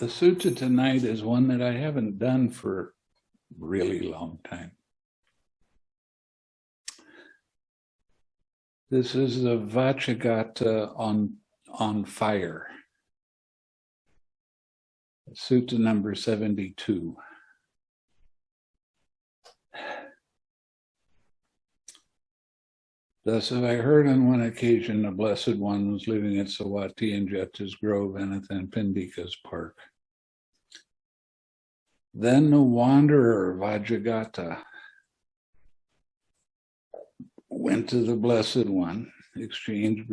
The sutta tonight is one that I haven't done for really long time. This is the Vacchagotta on, on fire. Sutta number 72. Thus have I heard on one occasion the Blessed One was living at Savatthi in Jeta's Grove Anathapindika's Park. Then the wanderer Vacchagotta went to the Blessed One, exchanged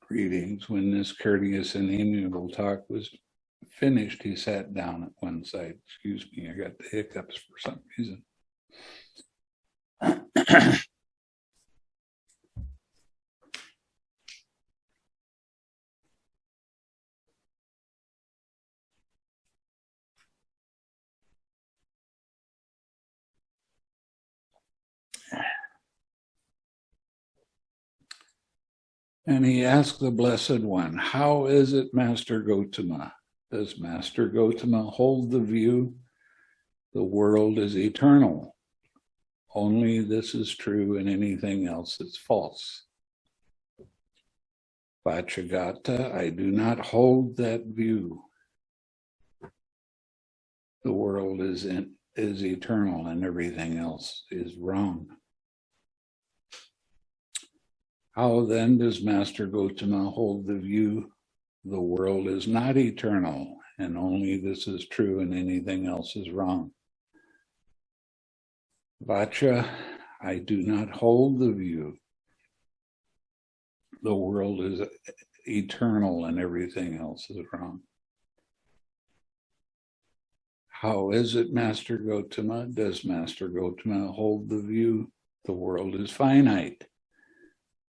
greetings. When this courteous and amiable talk was finished, he sat down at one side. Excuse me, I got the hiccups for some reason. And he asked the Blessed One, How is it, Master Gotama? Does Master Gotama hold the view the world is eternal? Only this is true and anything else is false. Vacchagotta, I do not hold that view. The world is in, is eternal and everything else is wrong. How then does Master Gotama hold the view the world is not eternal and only this is true and anything else is wrong? Vaccha, I do not hold the view the world is eternal and everything else is wrong. How is it, Master Gotama? Does Master Gotama hold the view the world is finite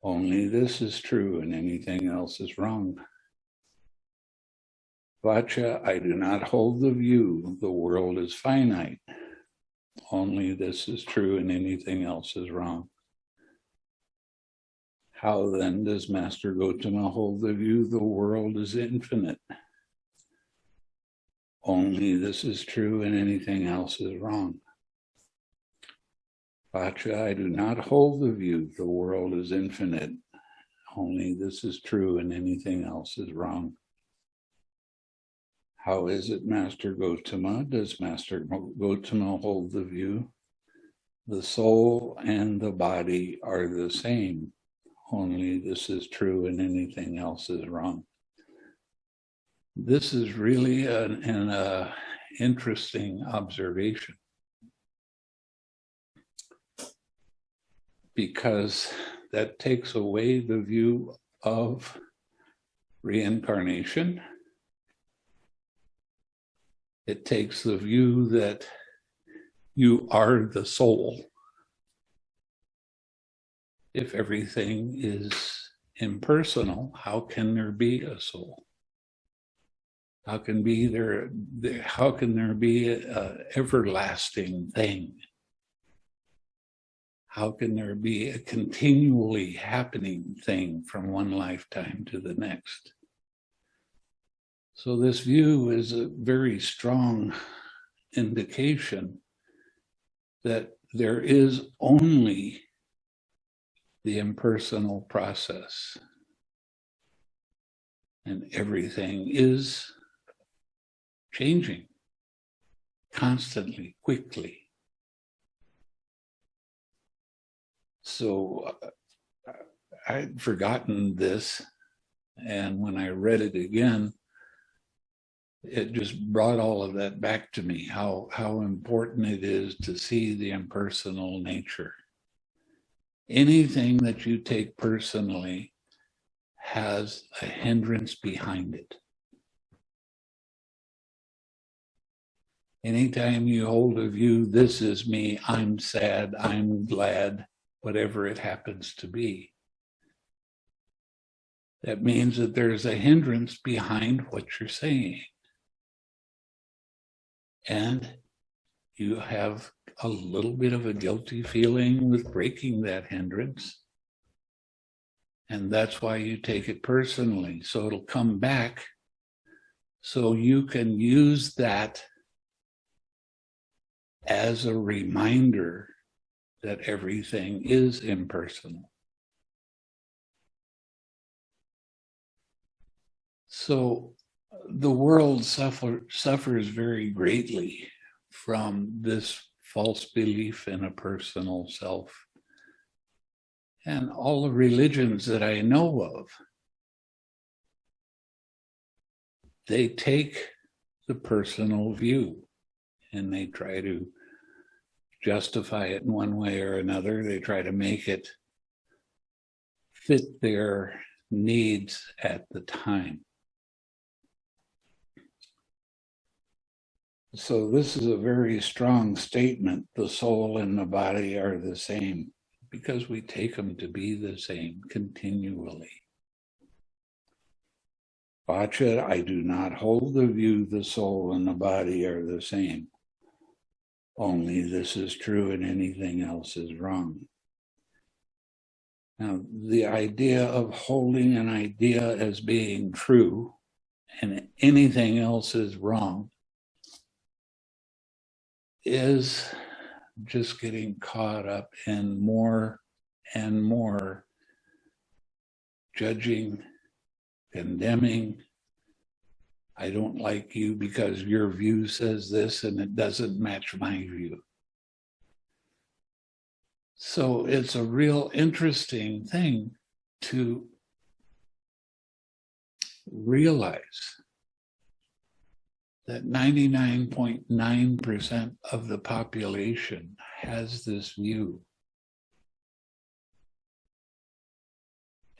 only this is true and anything else is wrong. Vaccha, I do not hold the view the world is finite. Only this is true and anything else is wrong. How then does Master Gotama hold the view the world is infinite? Only this is true and anything else is wrong. Vaccha, I do not hold the view the world is infinite. Only this is true and anything else is wrong. How is it, Master Gotama? Does Master Gotama hold the view? The soul and the body are the same. Only this is true and anything else is wrong. This is really an, an uh, interesting observation. Because that takes away the view of reincarnation. It takes the view that you are the soul. If everything is impersonal, how can there be a soul? How can be there, how can there be an everlasting thing? How can there be a continually happening thing from one lifetime to the next? So this view is a very strong indication that there is only the impersonal process and everything is changing constantly, quickly. So uh, I'd forgotten this. And when I read it again, it just brought all of that back to me, how, how important it is to see the impersonal nature. Anything that you take personally has a hindrance behind it. Anytime you hold a view, this is me, I'm sad, I'm glad, whatever it happens to be. That means that there's a hindrance behind what you're saying. And you have a little bit of a guilty feeling with breaking that hindrance. And that's why you take it personally. So it'll come back So you can use that as a reminder that everything is impersonal. So the world suffer, suffers very greatly from this false belief in a personal self. And all the religions that I know of, they take the personal view and they try to justify it in one way or another. They try to make it fit their needs at the time. So this is a very strong statement. The soul and the body are the same because we take them to be the same continually. Vaccha, I do not hold the view the soul and the body are the same. Only this is true and anything else is wrong. Now, the idea of holding an idea as being true and anything else is wrong is just getting caught up in more and more judging, condemning. I don't like you because your view says this and it doesn't match my view. So it's a real interesting thing to realize that 99.9% of the population has this view.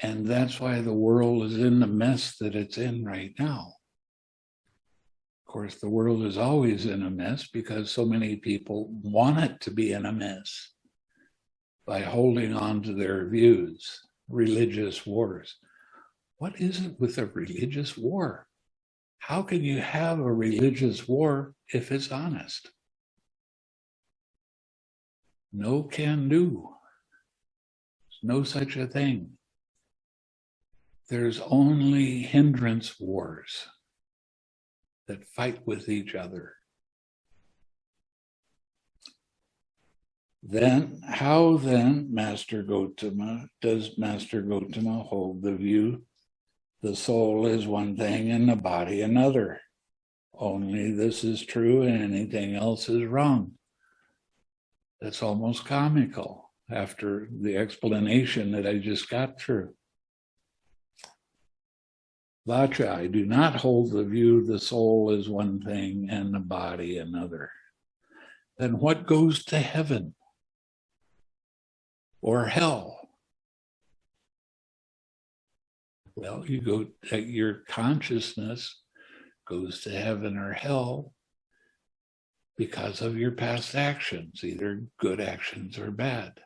And that's why the world is in the mess that it's in right now. Course, the world is always in a mess because so many people want it to be in a mess by holding on to their views, religious wars. What is it with a religious war? How can you have a religious war if it's honest? No can do. There's no such a thing. There's only hindrance wars that fight with each other. Then, how then, Master Gotama, does Master Gotama hold the view the soul is one thing and the body another. Only this is true and anything else is wrong. That's almost comical after the explanation that I just got through. Vaccha, I do not hold the view the soul is one thing and the body another. Then what goes to heaven or hell? Well, you go, your consciousness goes to heaven or hell because of your past actions, either good actions or bad.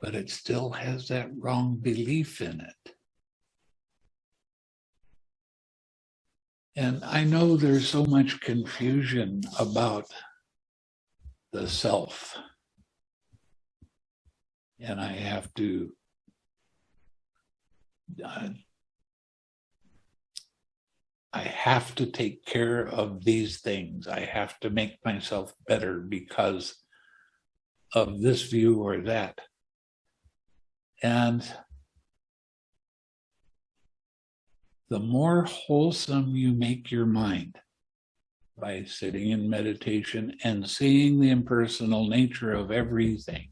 But it still has that wrong belief in it. And I know there's so much confusion about the self. And I have to uh, I have to take care of these things. I have to make myself better because of this view or that. And the more wholesome you make your mind by sitting in meditation and seeing the impersonal nature of everything,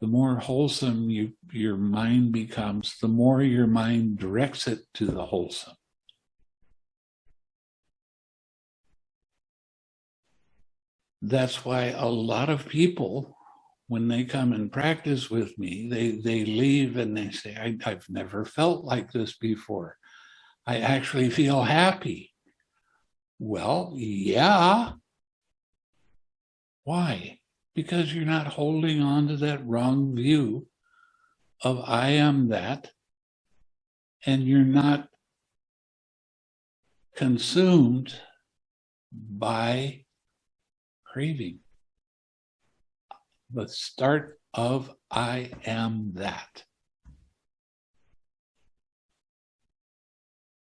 the more wholesome you, your mind becomes, the more your mind directs it to the wholesome. That's why a lot of people, when they come and practice with me, they, they leave and they say, I, I've never felt like this before. I actually feel happy. Well, yeah. Why? because you're not holding on to that wrong view of I am that, and you're not consumed by craving. The start of I am that.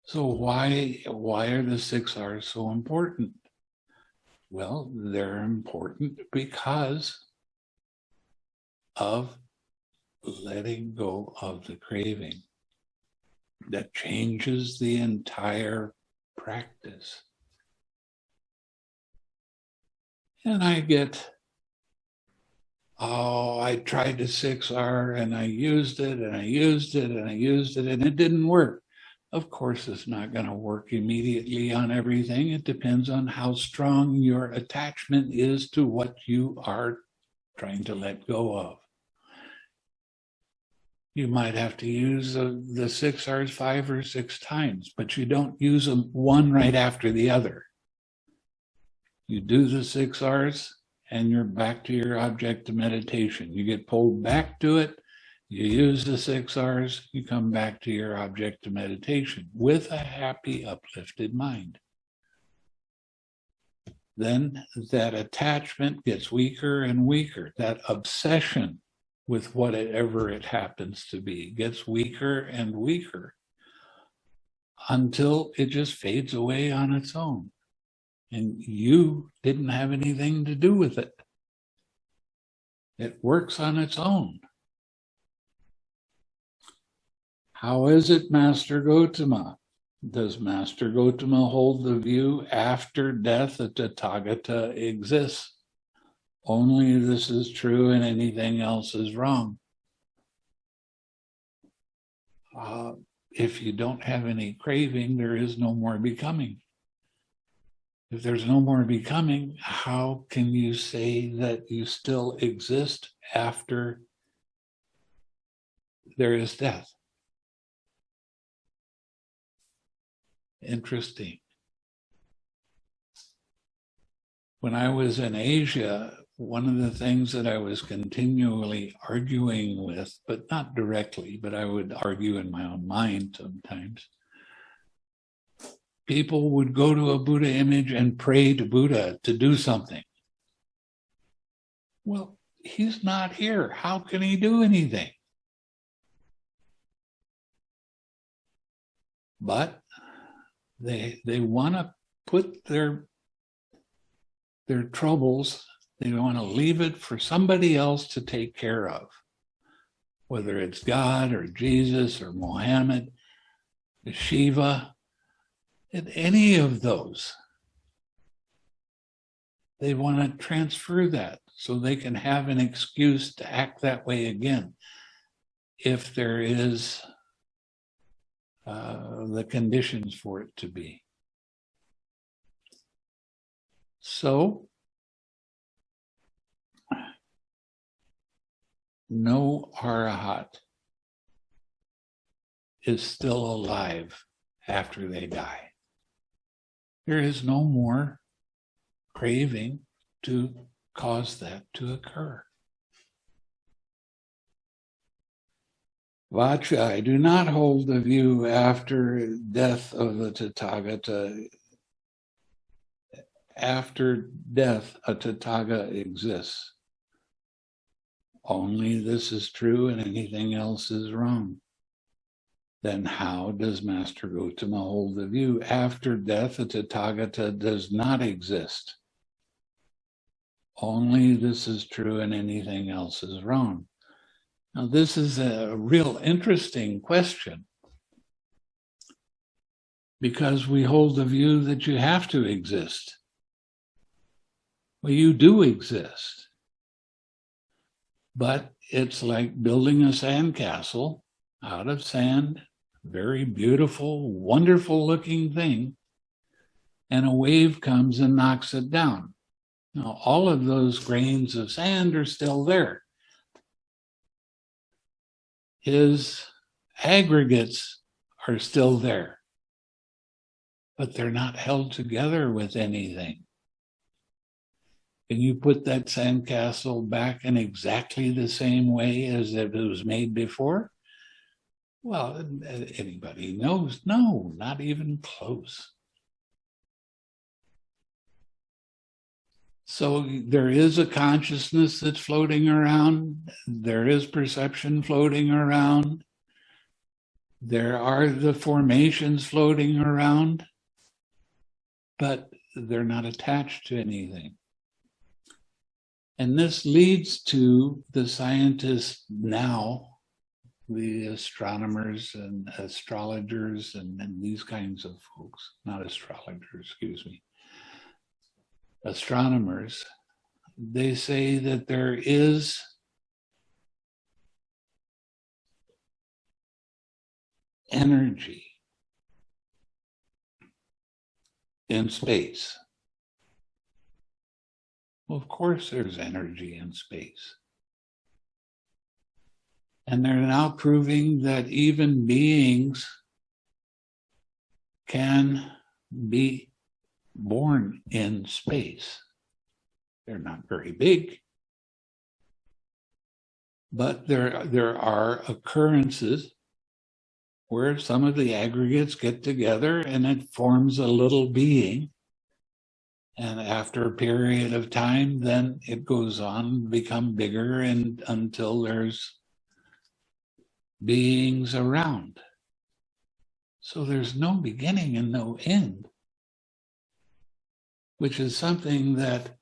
So why why are the six R's so important? Well, they're important because of letting go of the craving that changes the entire practice. And I get, oh, I tried the 6R and I used it and I used it and I used it and it didn't work. Of course, it's not going to work immediately on everything. It depends on how strong your attachment is to what you are trying to let go of. You might have to use the, the six R's five or six times, but you don't use them one right after the other. You do the six R's and you're back to your object of meditation. You get pulled back to it you use the six R's, you come back to your object of meditation with a happy, uplifted mind. Then that attachment gets weaker and weaker. That obsession with whatever it happens to be gets weaker and weaker until it just fades away on its own. And you didn't have anything to do with it. It works on its own. How is it, Master Gotama? Does Master Gotama hold the view after death that Tathagata exists? Only this is true and anything else is wrong. Uh, if you don't have any craving, there is no more becoming. If there's no more becoming, how can you say that you still exist after there is death? Interesting. When I was in Asia, one of the things that I was continually arguing with, but not directly, but I would argue in my own mind sometimes, people would go to a Buddha image and pray to Buddha to do something. Well, he's not here. How can he do anything? But they they want to put their their troubles, they want to leave it for somebody else to take care of, whether it's God or Jesus or Mohammed, Shiva, any of those. They want to transfer that so they can have an excuse to act that way again if there is uh, the conditions for it to be. So, no arahat is still alive after they die. There is no more craving to cause that to occur. Vaccha, I do not hold the view after death of the Tathagata. After death, a Tathaga exists. Only this is true and anything else is wrong. Then how does Master Gotama hold the view? After death, a Tathagata does not exist. Only this is true and anything else is wrong. Now, this is a real interesting question because we hold the view that you have to exist. Well, you do exist, but it's like building a sandcastle out of sand, very beautiful, wonderful looking thing, and a wave comes and knocks it down. Now, all of those grains of sand are still there his aggregates are still there, but they're not held together with anything. Can you put that sandcastle back in exactly the same way as it was made before? Well, anybody knows, no, not even close. So there is a consciousness that's floating around. There is perception floating around. There are the formations floating around, but they're not attached to anything. And this leads to the scientists now, the astronomers and astrologers and, and these kinds of folks, not astrologers, excuse me, astronomers, they say that there is energy in space. Well, of course there's energy in space. And they're now proving that even beings can be born in space. They're not very big, but there, there are occurrences where some of the aggregates get together and it forms a little being. And after a period of time, then it goes on become bigger and until there's beings around. So there's no beginning and no end, which is something that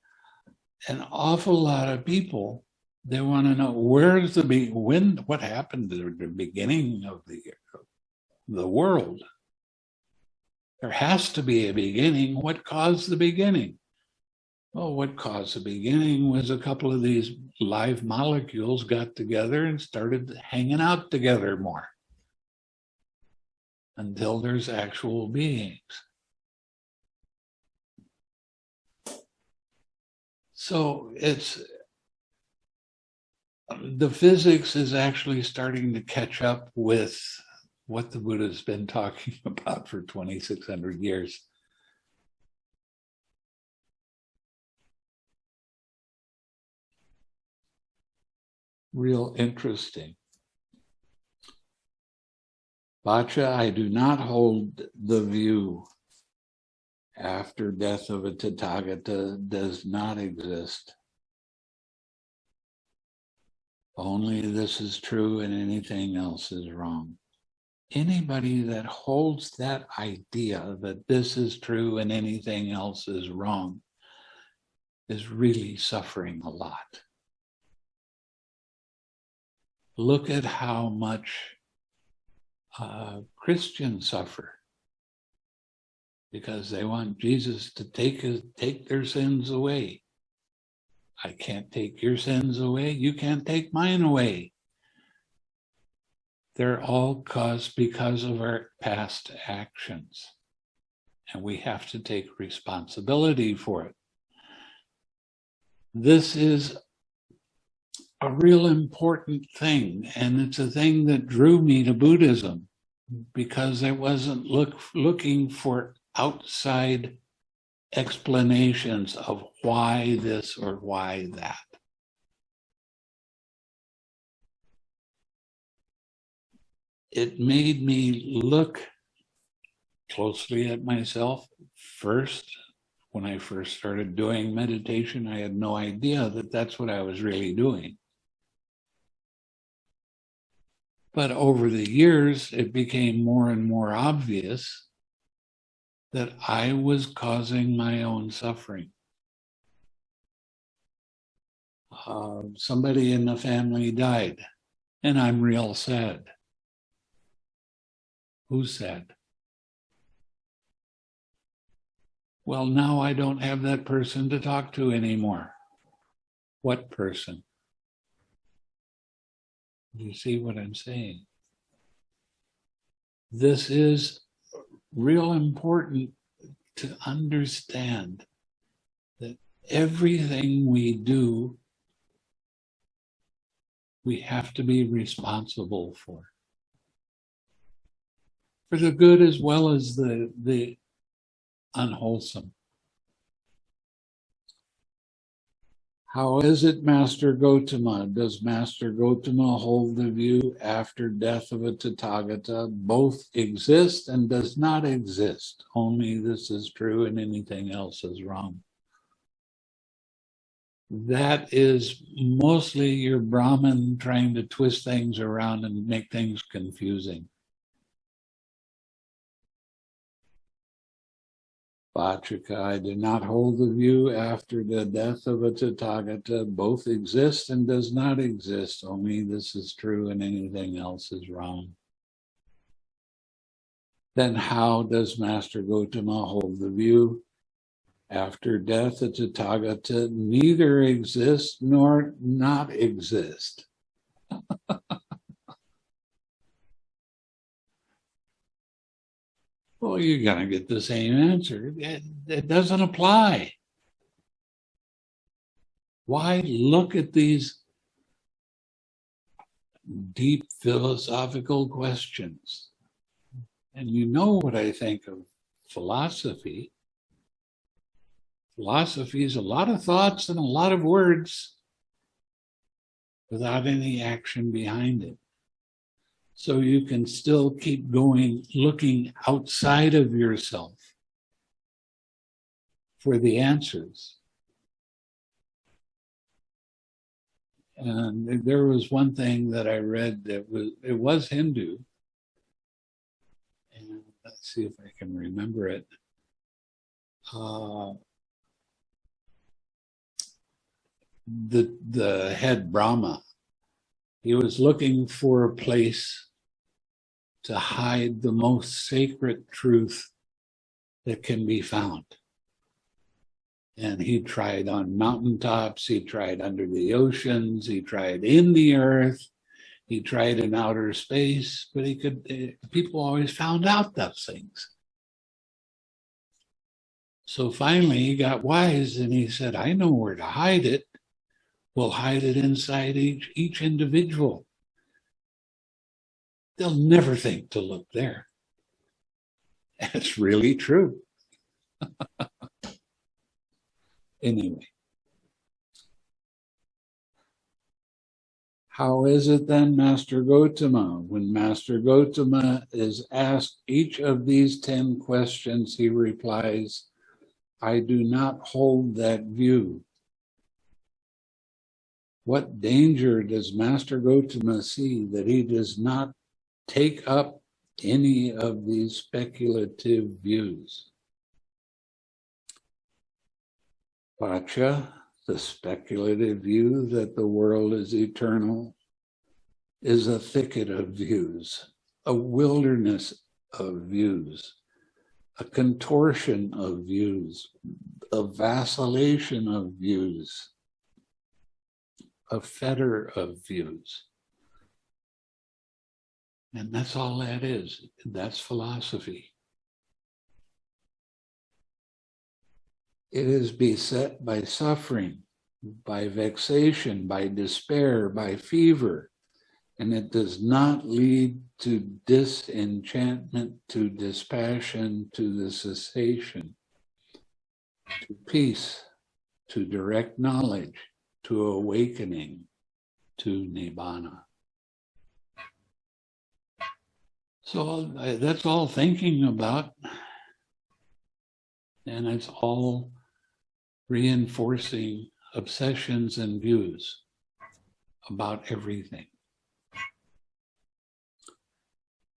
an awful lot of people, they want to know where's the be when what happened the beginning of the the world. There has to be a beginning. What caused the beginning? Well, what caused the beginning was a couple of these live molecules got together and started hanging out together more until there's actual beings. So it's the physics is actually starting to catch up with what the Buddha's been talking about for 2,600 years. Real interesting. Vaccha, I do not hold the view after death of a Tathagata does not exist. Only this is true and anything else is wrong anybody that holds that idea that this is true and anything else is wrong is really suffering a lot. Look at how much uh, Christians suffer because they want Jesus to take, his, take their sins away. I can't take your sins away. You can't take mine away. They're all caused because of our past actions. And we have to take responsibility for it. This is a real important thing. And it's a thing that drew me to Buddhism because I wasn't look, looking for outside explanations of why this or why that. it made me look closely at myself first. When I first started doing meditation, I had no idea that that's what I was really doing. But over the years, it became more and more obvious that I was causing my own suffering. Uh, somebody in the family died, and I'm real sad. Who said? Well, now I don't have that person to talk to anymore. What person? You see what I'm saying? This is real important to understand that everything we do, we have to be responsible for for the good as well as the, the unwholesome. How is it, Master Gotama? Does Master Gotama hold the view after death of a Tathagata both exist and does not exist? Only this is true and anything else is wrong. That is mostly your Brahman trying to twist things around and make things confusing. Vachaka, I do not hold the view after the death of a Tathagata both exist and does not exist. Only this is true and anything else is wrong. Then how does Master Gotama hold the view? After death, a Tathagata neither exists nor not exist. well, you're going to get the same answer. It, it doesn't apply. Why look at these deep philosophical questions? And you know what I think of philosophy. Philosophy is a lot of thoughts and a lot of words without any action behind it. So you can still keep going, looking outside of yourself for the answers. And there was one thing that I read that was, it was Hindu. And let's see if I can remember it. Uh, the, the head Brahma, he was looking for a place to hide the most sacred truth that can be found. And he tried on mountaintops, he tried under the oceans, he tried in the earth, he tried in outer space, but he could, eh, people always found out those things. So finally he got wise and he said, I know where to hide it. We'll hide it inside each, each individual they'll never think to look there. That's really true. anyway. How is it then, Master Gotama? When Master Gotama is asked each of these 10 questions, he replies, I do not hold that view. What danger does Master Gotama see that he does not take up any of these speculative views. Vaccha, the speculative view that the world is eternal, is a thicket of views, a wilderness of views, a contortion of views, a vacillation of views, a fetter of views. And that's all that is. That's philosophy. It is beset by suffering, by vexation, by despair, by fever, and it does not lead to disenchantment, to dispassion, to the cessation, to peace, to direct knowledge, to awakening, to nibbana. So that's all thinking about. And it's all reinforcing obsessions and views about everything.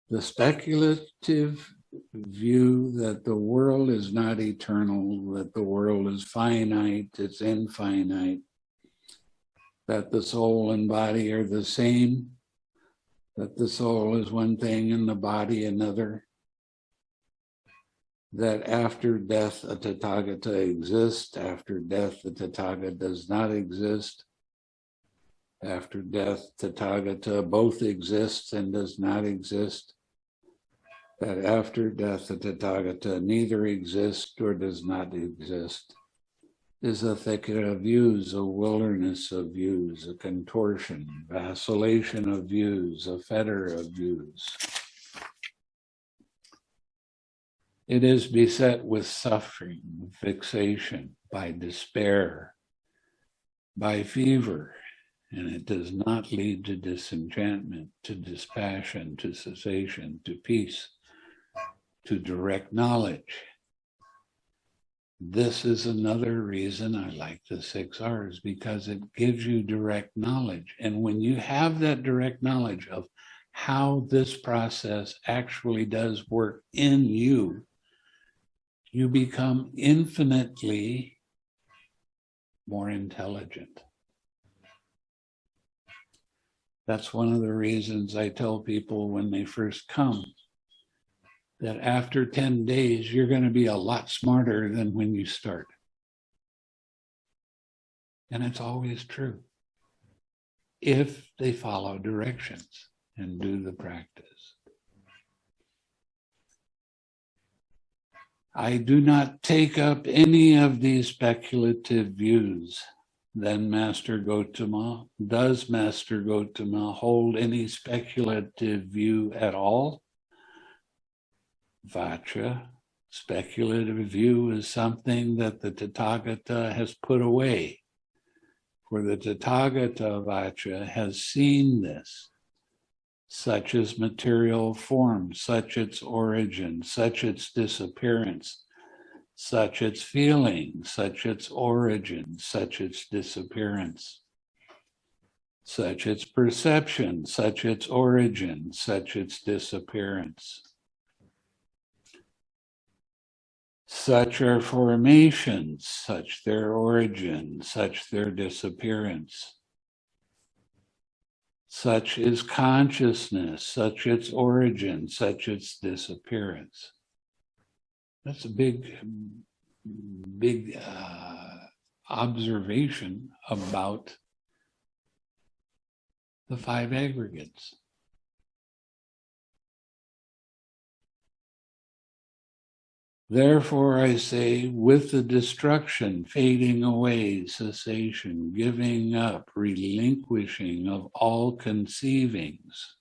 The speculative view that the world is not eternal, that the world is finite, it's infinite, that the soul and body are the same, that the soul is one thing and the body another, that after death a Tathagata exists, after death the Tathagata does not exist, after death Tathagata both exists and does not exist, that after death the Tathagata neither exists or does not exist is a thicket of views, a wilderness of views, a contortion, vacillation of views, a fetter of views. It is beset with suffering, fixation, by despair, by fever, and it does not lead to disenchantment, to dispassion, to cessation, to peace, to direct knowledge, this is another reason I like the six R's because it gives you direct knowledge. And when you have that direct knowledge of how this process actually does work in you, you become infinitely more intelligent. That's one of the reasons I tell people when they first come that after 10 days, you're going to be a lot smarter than when you start. And it's always true if they follow directions and do the practice. I do not take up any of these speculative views. Then Master Gotama, does Master Gotama hold any speculative view at all? Vaccha, speculative view is something that the Tathagata has put away. For the Tathagata Vaccha has seen this such as material form, such its origin, such its disappearance, such its feeling, such its origin, such its disappearance, such its perception, such its origin, such its disappearance. Such are formations, such their origin, such their disappearance. Such is consciousness, such its origin, such its disappearance. That's a big, big uh, observation about the five aggregates. Therefore, I say, with the destruction, fading away, cessation, giving up, relinquishing of all conceivings,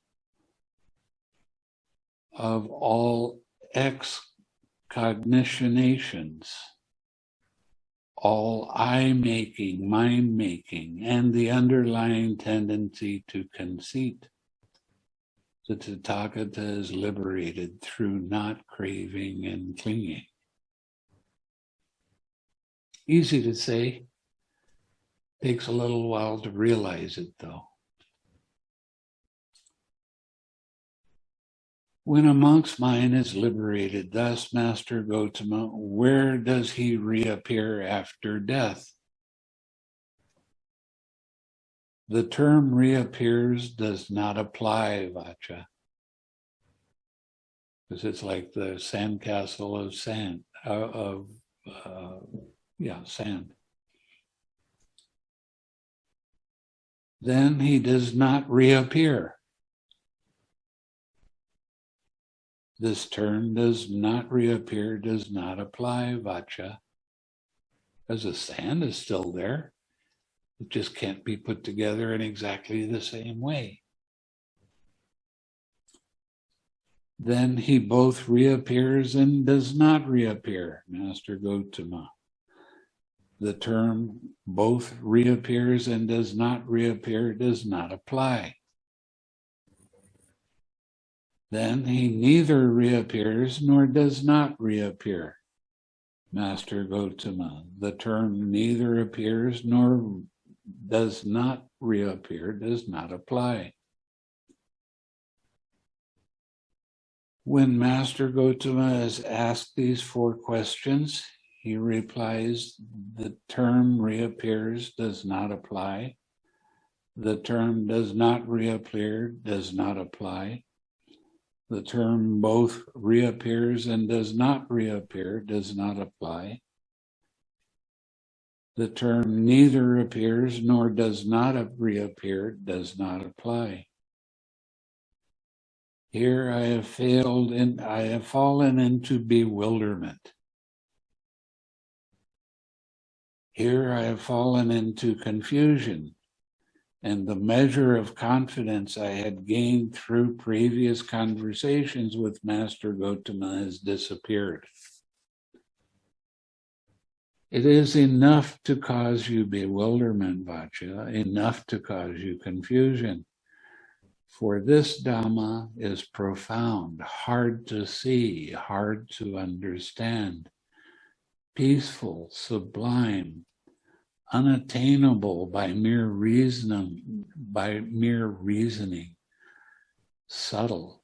of all excognitionations, all eye making, mind making, and the underlying tendency to conceit the Tathagata is liberated through not craving and clinging. Easy to say, takes a little while to realize it though. When a monk's mind is liberated, thus Master Gotama, where does he reappear after death? The term reappears does not apply, Vaccha. Because it's like the sandcastle of sand, uh, of, uh, yeah, sand. Then he does not reappear. This term does not reappear, does not apply, Vaccha, because the sand is still there. It just can't be put together in exactly the same way. Then he both reappears and does not reappear, Master Gotama. The term both reappears and does not reappear does not apply. Then he neither reappears nor does not reappear. Master Gotama, the term neither appears nor does not reappear, does not apply. When Master Gotama is asked these four questions, he replies, the term reappears does not apply. The term does not reappear does not apply. The term both reappears and does not reappear does not apply. The term neither appears nor does not reappear does not apply. Here I have failed and I have fallen into bewilderment. Here I have fallen into confusion and the measure of confidence I had gained through previous conversations with Master Gotama has disappeared. It is enough to cause you bewilderment, Vaccha, enough to cause you confusion. For this Dhamma is profound, hard to see, hard to understand, peaceful, sublime, unattainable by mere reasoning, by mere reasoning, subtle,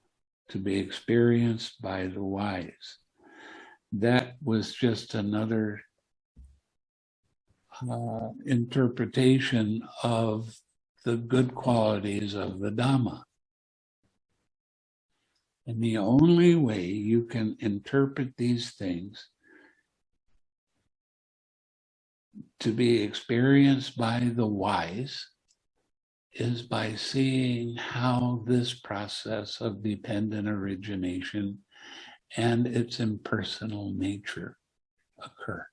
to be experienced by the wise. that was just another uh, interpretation of the good qualities of the Dhamma. And the only way you can interpret these things to be experienced by the wise is by seeing how this process of dependent origination and its impersonal nature occur.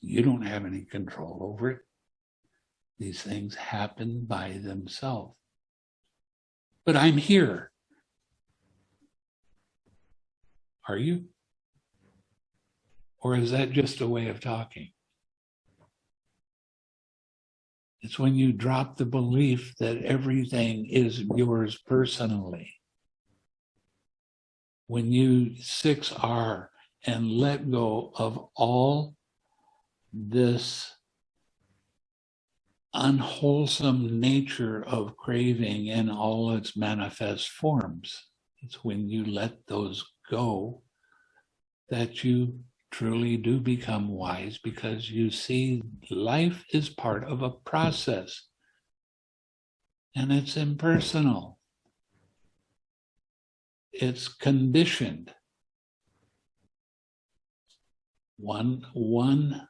You don't have any control over it. These things happen by themselves. But I'm here. Are you? Or is that just a way of talking? It's when you drop the belief that everything is yours personally. When you 6R and let go of all this unwholesome nature of craving in all its manifest forms. It's when you let those go that you truly do become wise because you see life is part of a process and it's impersonal. It's conditioned. One, one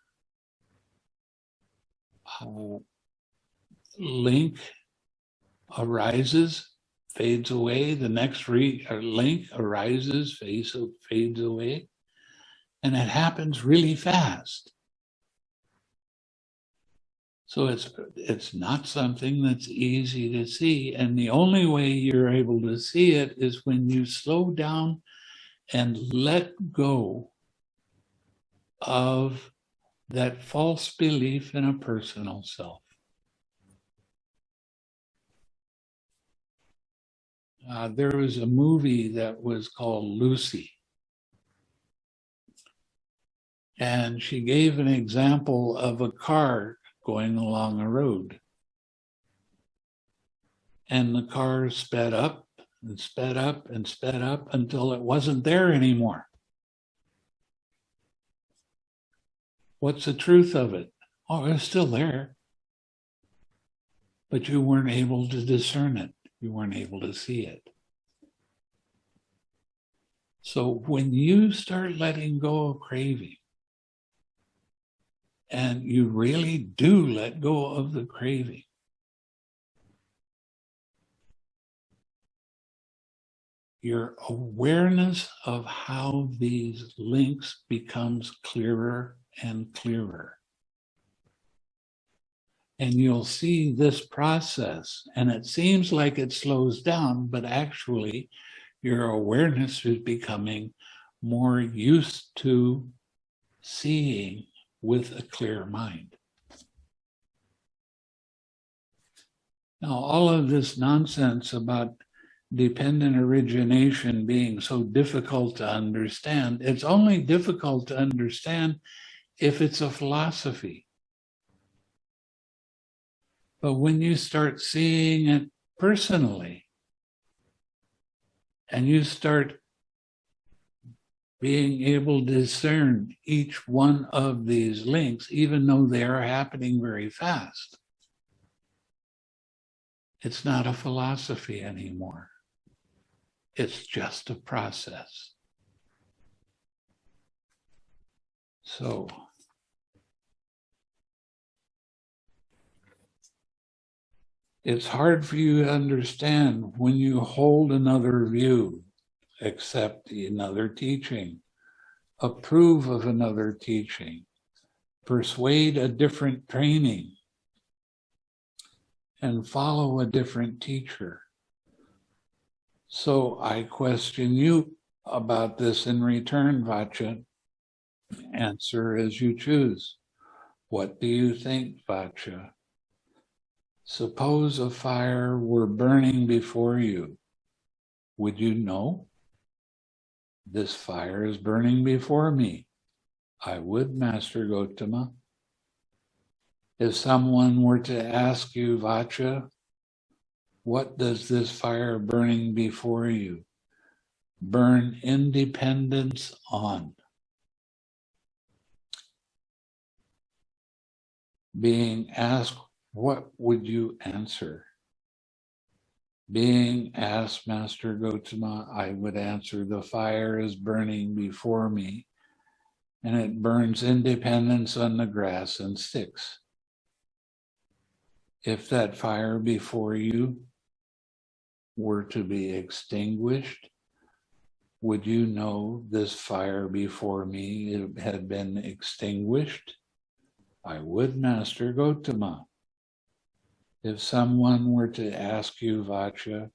link arises, fades away, the next uh, link arises, fades, fades away, and it happens really fast. So it's it's not something that's easy to see. And the only way you're able to see it is when you slow down and let go of that false belief in a personal self. Uh, there was a movie that was called Lucy. And she gave an example of a car going along a road. And the car sped up and sped up and sped up until it wasn't there anymore. What's the truth of it? Oh, it's still there. But you weren't able to discern it. You weren't able to see it. So when you start letting go of craving, and you really do let go of the craving, your awareness of how these links becomes clearer and clearer. And you'll see this process, and it seems like it slows down, but actually your awareness is becoming more used to seeing with a clear mind. Now, all of this nonsense about dependent origination being so difficult to understand, it's only difficult to understand if it's a philosophy. But when you start seeing it personally, and you start being able to discern each one of these links, even though they are happening very fast. It's not a philosophy anymore. It's just a process. So it's hard for you to understand when you hold another view, accept another teaching, approve of another teaching, persuade a different training, and follow a different teacher. So I question you about this in return, Vaccha. Answer as you choose. What do you think, Vaccha? Suppose a fire were burning before you. Would you know? This fire is burning before me. I would, Master Gotama. If someone were to ask you, Vaccha, what does this fire burning before you? burn independence on. Being asked, what would you answer? Being asked, Master Gotama, I would answer, the fire is burning before me, and it burns independence on the grass and sticks. If that fire before you were to be extinguished, would you know this fire before me had been extinguished? I would, Master Gotama. If someone were to ask you, Vaccha,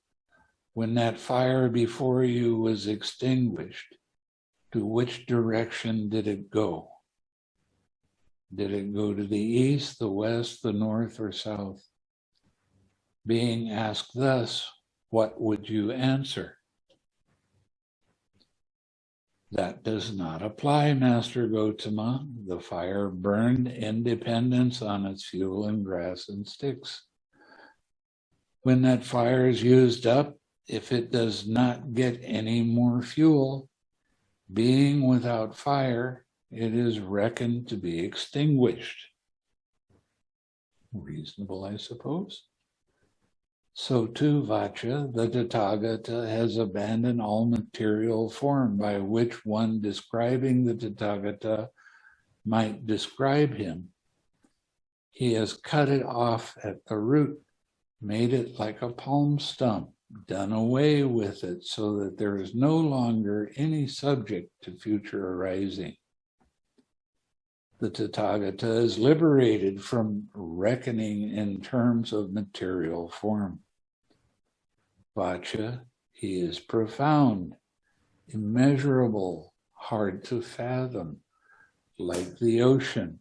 when that fire before you was extinguished, to which direction did it go? Did it go to the east, the west, the north, or south? Being asked thus, what would you answer? That does not apply, Master Gotama. The fire burned independence on its fuel and grass and sticks. When that fire is used up, if it does not get any more fuel, being without fire, it is reckoned to be extinguished. Reasonable, I suppose. So too, Vaccha, the Tathagata has abandoned all material form by which one describing the Tathagata might describe him. He has cut it off at the root, made it like a palm stump, done away with it so that there is no longer any subject to future arising. The Tathagata is liberated from reckoning in terms of material form. Vaccha, he is profound, immeasurable, hard to fathom, like the ocean.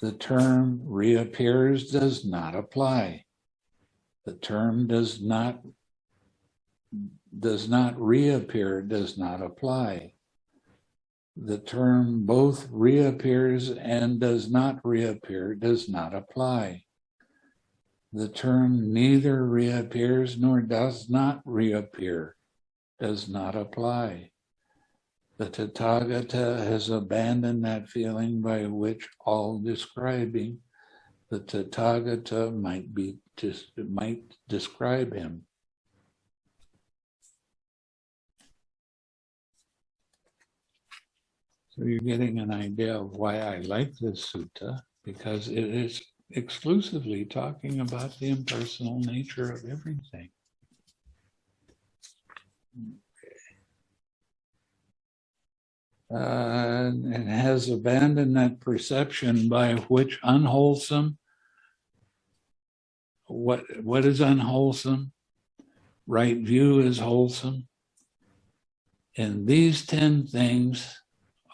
The term reappears does not apply. The term does not does not reappear does not apply. The term both reappears and does not reappear does not apply. The term neither reappears nor does not reappear does not apply. The Tathagata has abandoned that feeling by which all describing the Tathagata might be just might describe him. So you're getting an idea of why I like this sutta, because it is exclusively talking about the impersonal nature of everything. Uh, and has abandoned that perception by which unwholesome, what what is unwholesome? Right view is wholesome. And these 10 things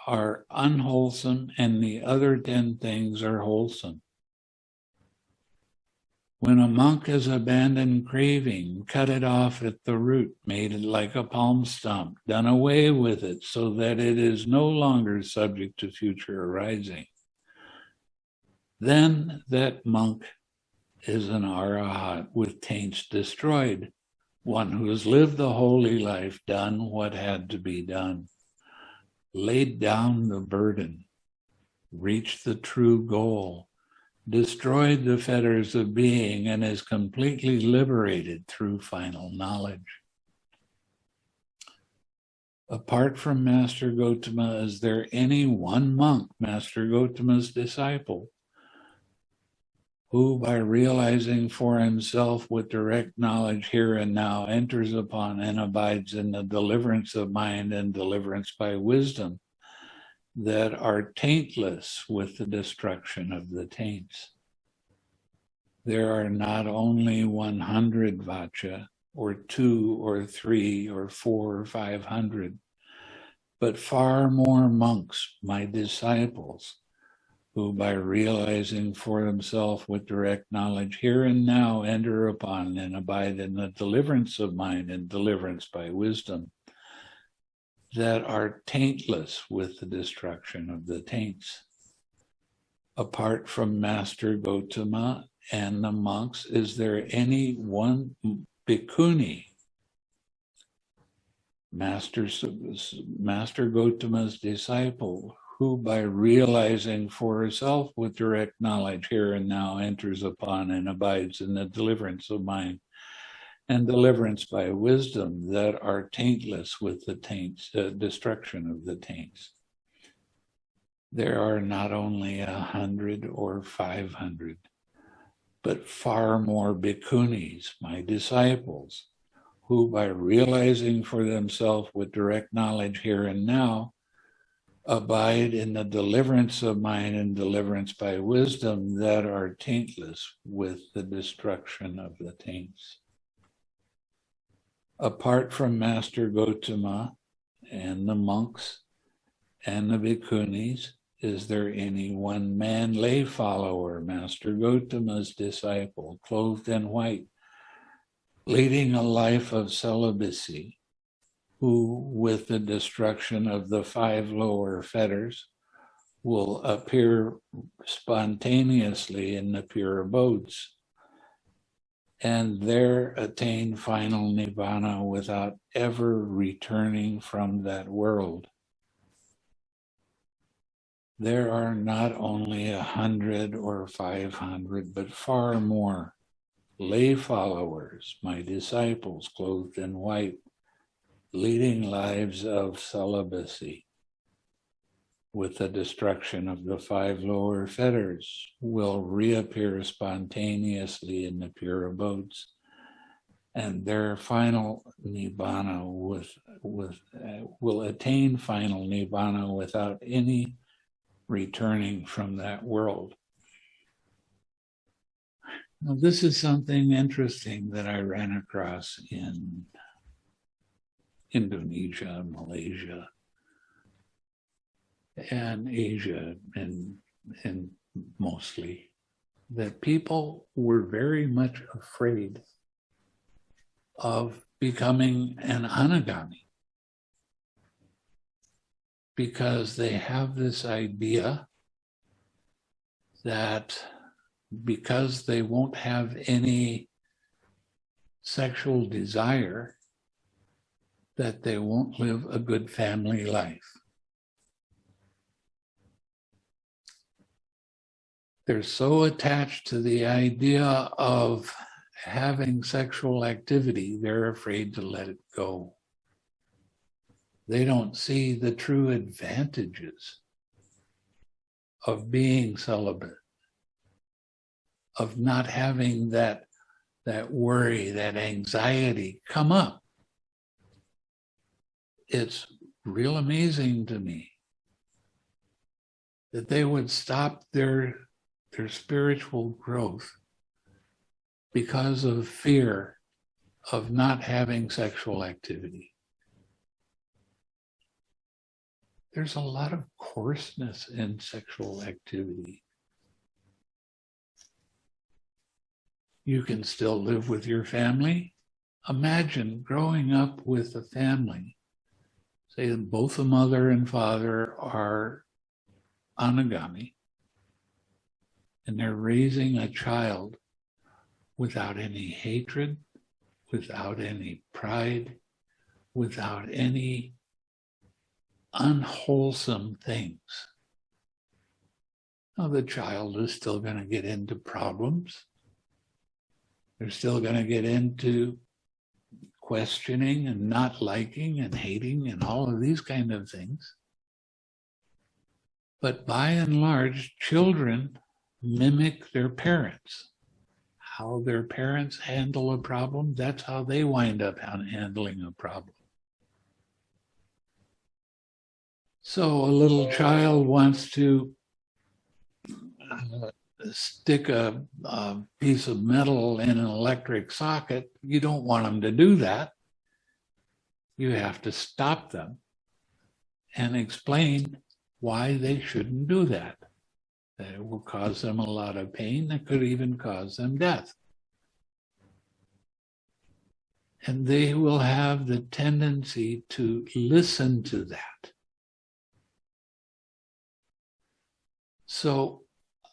are unwholesome and the other 10 things are wholesome. When a monk has abandoned craving, cut it off at the root, made it like a palm stump, done away with it so that it is no longer subject to future arising. Then that monk is an arahat with taints destroyed, one who has lived the holy life, done what had to be done, laid down the burden, reached the true goal, destroyed the fetters of being and is completely liberated through final knowledge. Apart from Master Gotama, is there any one monk, Master Gotama's disciple, who by realizing for himself with direct knowledge here and now enters upon and abides in the deliverance of mind and deliverance by wisdom, that are taintless with the destruction of the taints. There are not only 100 Vaccha, or two, or three, or four, or 500, but far more monks, my disciples, who by realizing for themselves with direct knowledge here and now enter upon and abide in the deliverance of mind and deliverance by wisdom that are taintless with the destruction of the taints. Apart from Master Gotama and the monks, is there any one bhikkhuni Master, Master Gotama's disciple, who by realizing for herself with direct knowledge here and now enters upon and abides in the deliverance of mind and deliverance by wisdom that are taintless with the taints, uh, destruction of the taints. There are not only a hundred or five hundred, but far more bhikkhunis, my disciples, who by realizing for themselves with direct knowledge here and now, abide in the deliverance of mind and deliverance by wisdom that are taintless with the destruction of the taints. Apart from Master Gotama and the monks and the bhikkhunis, is there any one man lay follower, Master Gotama's disciple, clothed in white, leading a life of celibacy, who, with the destruction of the five lower fetters, will appear spontaneously in the pure abodes, and there attain final nibbana without ever returning from that world there are not only a hundred or five hundred, but far more lay followers, my disciples clothed in white, leading lives of celibacy. With the destruction of the five lower fetters, will reappear spontaneously in the pure abodes, and their final nibbana with with uh, will attain final nibbana without any returning from that world. Now, this is something interesting that I ran across in Indonesia, Malaysia, and Asia, and, and mostly, that people were very much afraid of becoming an anagami because they have this idea that because they won't have any sexual desire, that they won't live a good family life. They're so attached to the idea of having sexual activity, they're afraid to let it go. They don't see the true advantages of being celibate, of not having that, that worry, that anxiety come up. It's real amazing to me that they would stop their, their spiritual growth because of fear of not having sexual activity. there's a lot of coarseness in sexual activity. You can still live with your family. Imagine growing up with a family, say that both the mother and father are anagami, and they're raising a child without any hatred, without any pride, without any unwholesome things. Now, the child is still going to get into problems. They're still going to get into questioning and not liking and hating and all of these kind of things. But by and large, children mimic their parents. How their parents handle a problem, that's how they wind up handling a problem. So a little child wants to uh, stick a, a, piece of metal in an electric socket. You don't want them to do that. You have to stop them and explain why they shouldn't do that. That will cause them a lot of pain. That could even cause them death. And they will have the tendency to listen to that So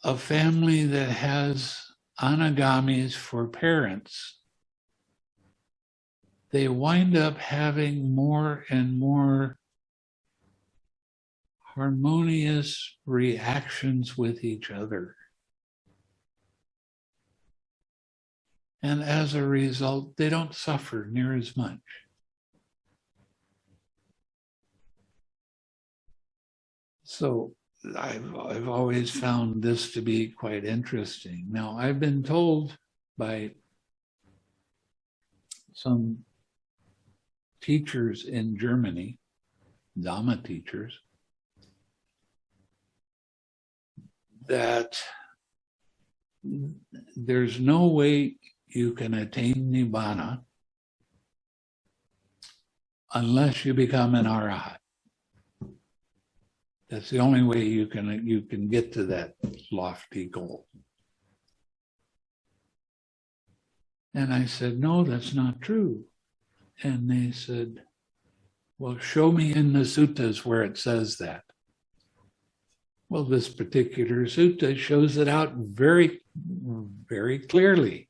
a family that has anagamis for parents they wind up having more and more harmonious reactions with each other. And as a result, they don't suffer near as much. So I've, I've always found this to be quite interesting. Now, I've been told by some teachers in Germany, Dharma teachers, that there's no way you can attain Nibbana unless you become an Arahat. That's the only way you can you can get to that lofty goal. And I said, no, that's not true. And they said, well, show me in the suttas where it says that. Well, this particular sutta shows it out very, very clearly.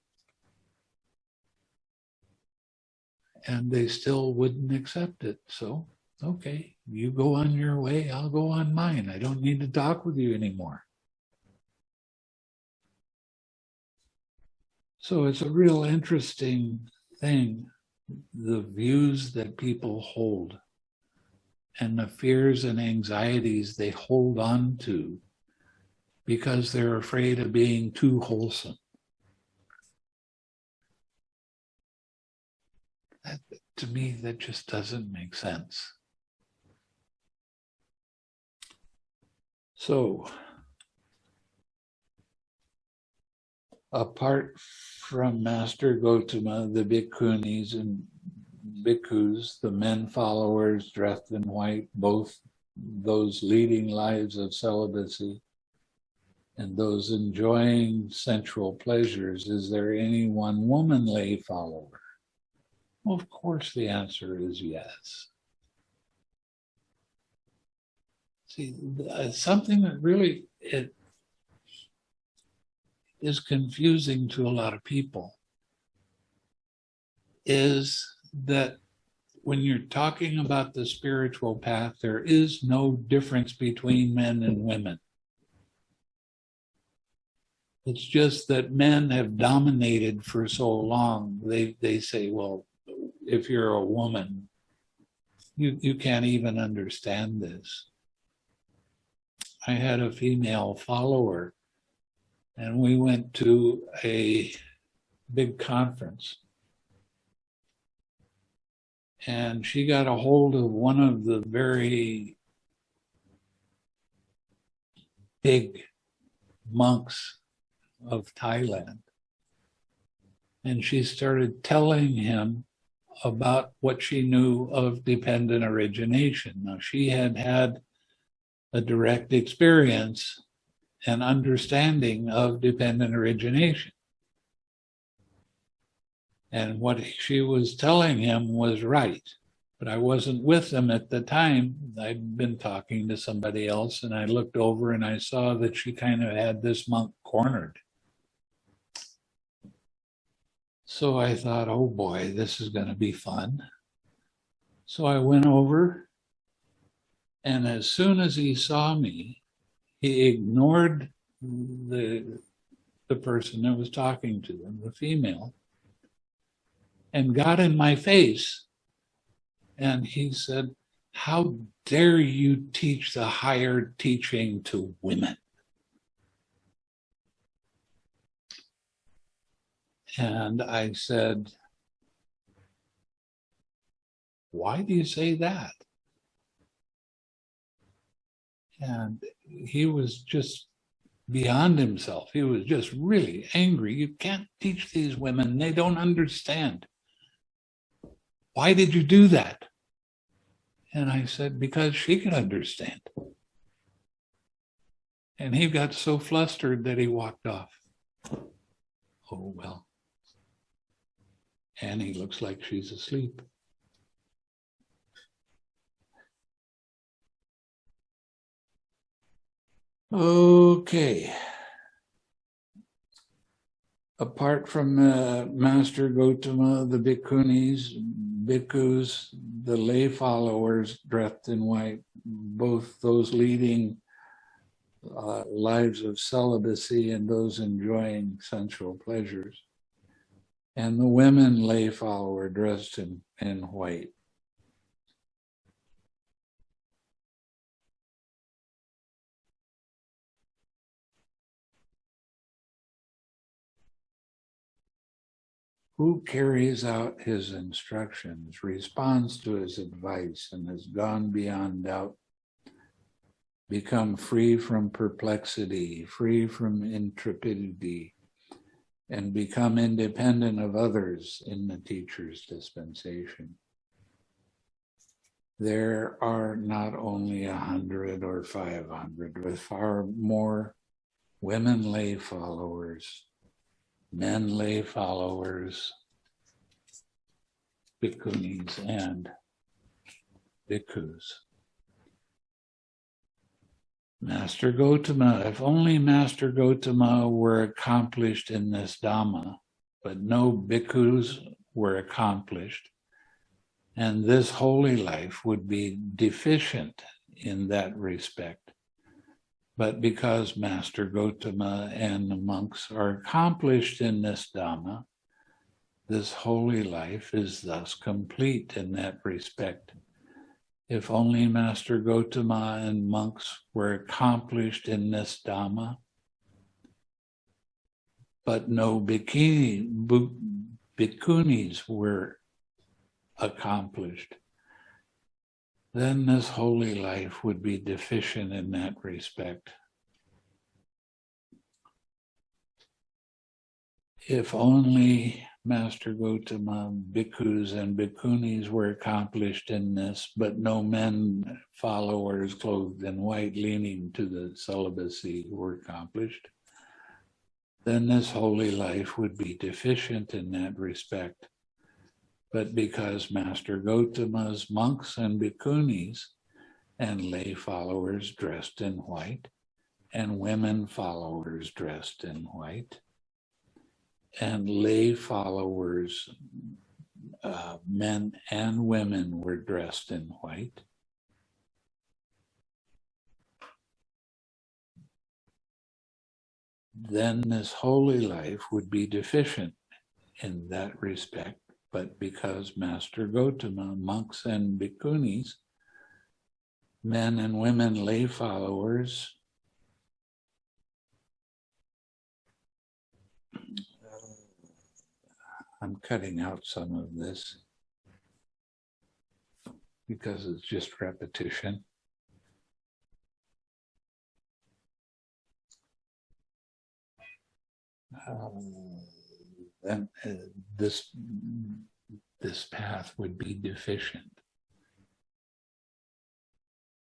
And they still wouldn't accept it. So, okay, you go on your way, I'll go on mine. I don't need to talk with you anymore. So it's a real interesting thing, the views that people hold and the fears and anxieties they hold on to because they're afraid of being too wholesome. That, to me, that just doesn't make sense. So, apart from Master Gotama, the bhikkhunis and bhikkhus, the men followers dressed in white, both those leading lives of celibacy and those enjoying sensual pleasures, is there any one woman lay follower? Well, of course the answer is yes. See, uh, something that really it is confusing to a lot of people is that when you're talking about the spiritual path, there is no difference between men and women. It's just that men have dominated for so long. They they say, well, if you're a woman, you, you can't even understand this. I had a female follower and we went to a big conference. And she got a hold of one of the very big monks of Thailand. And she started telling him about what she knew of dependent origination. Now, she had had a direct experience and understanding of dependent origination. And what she was telling him was right. But I wasn't with them at the time. I'd been talking to somebody else and I looked over and I saw that she kind of had this monk cornered. So I thought, oh boy, this is going to be fun. So I went over and as soon as he saw me, he ignored the, the person that was talking to him, the female, and got in my face. And he said, how dare you teach the higher teaching to women? And I said, why do you say that? And he was just beyond himself. He was just really angry. You can't teach these women. They don't understand. Why did you do that? And I said, because she can understand. And he got so flustered that he walked off. Oh, well. Annie looks like she's asleep. Okay. Apart from uh, Master Gotama, the bhikkhunis, bhikkhus, the lay followers dressed in white, both those leading uh, lives of celibacy and those enjoying sensual pleasures, and the women lay follower dressed in, in white. Who carries out his instructions, responds to his advice, and has gone beyond doubt, become free from perplexity, free from intrepidity, and become independent of others in the teacher's dispensation. There are not only a hundred or 500, but far more women lay followers men lay followers, bhikkhunis and bhikkhus. Master Gotama, if only Master Gotama were accomplished in this Dhamma, but no bhikkhus were accomplished, and this holy life would be deficient in that respect but because Master Gotama and the monks are accomplished in this Dhamma, this holy life is thus complete in that respect. If only Master Gotama and monks were accomplished in this Dhamma, but no bikini, bhikkhunis were accomplished, then this holy life would be deficient in that respect. If only Master Gotama, bhikkhus and bhikkhunis were accomplished in this, but no men followers clothed in white leaning to the celibacy were accomplished, then this holy life would be deficient in that respect but because Master Gotama's monks and bhikkhunis and lay followers dressed in white and women followers dressed in white and lay followers, uh, men and women were dressed in white. Then this holy life would be deficient in that respect but because Master Gotama, monks and bhikkhunis, men and women lay followers, I'm cutting out some of this because it's just repetition. Um, then uh, this this path would be deficient.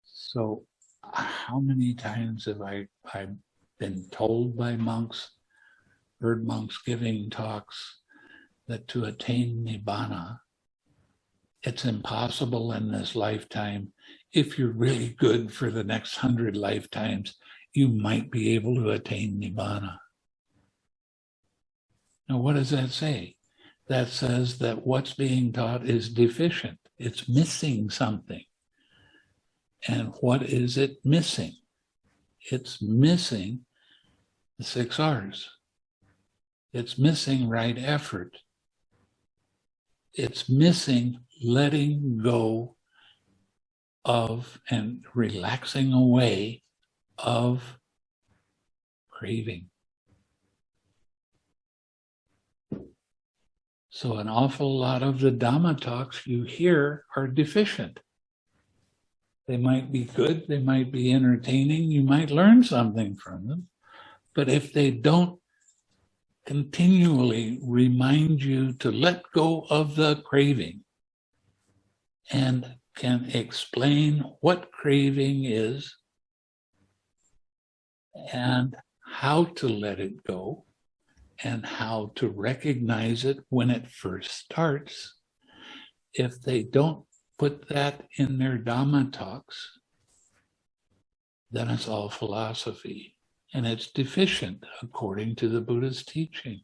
So how many times have I I've been told by monks, heard monks giving talks that to attain Nibbana, it's impossible in this lifetime. If you're really good for the next hundred lifetimes, you might be able to attain Nibbana. Now, what does that say? That says that what's being taught is deficient. It's missing something. And what is it missing? It's missing the six R's. It's missing right effort. It's missing letting go of and relaxing away of craving. So an awful lot of the Dhamma talks you hear are deficient. They might be good, they might be entertaining, you might learn something from them. But if they don't continually remind you to let go of the craving and can explain what craving is and how to let it go, and how to recognize it when it first starts. If they don't put that in their Dhamma talks, then it's all philosophy and it's deficient according to the Buddha's teaching.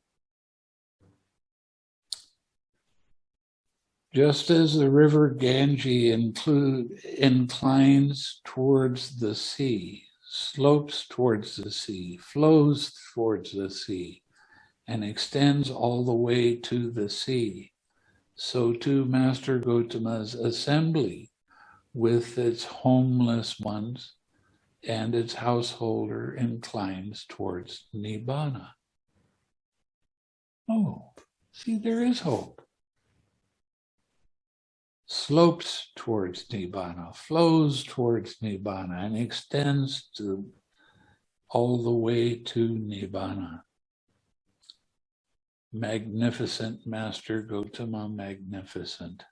Just as the river Ganges include, inclines towards the sea, slopes towards the sea, flows towards the sea, and extends all the way to the sea, so too Master Gotama's assembly with its homeless ones and its householder inclines towards Nibbana. Oh, see, there is hope. Slopes towards Nibbana, flows towards Nibbana, and extends to all the way to Nibbana. Magnificent Master Gotama, magnificent.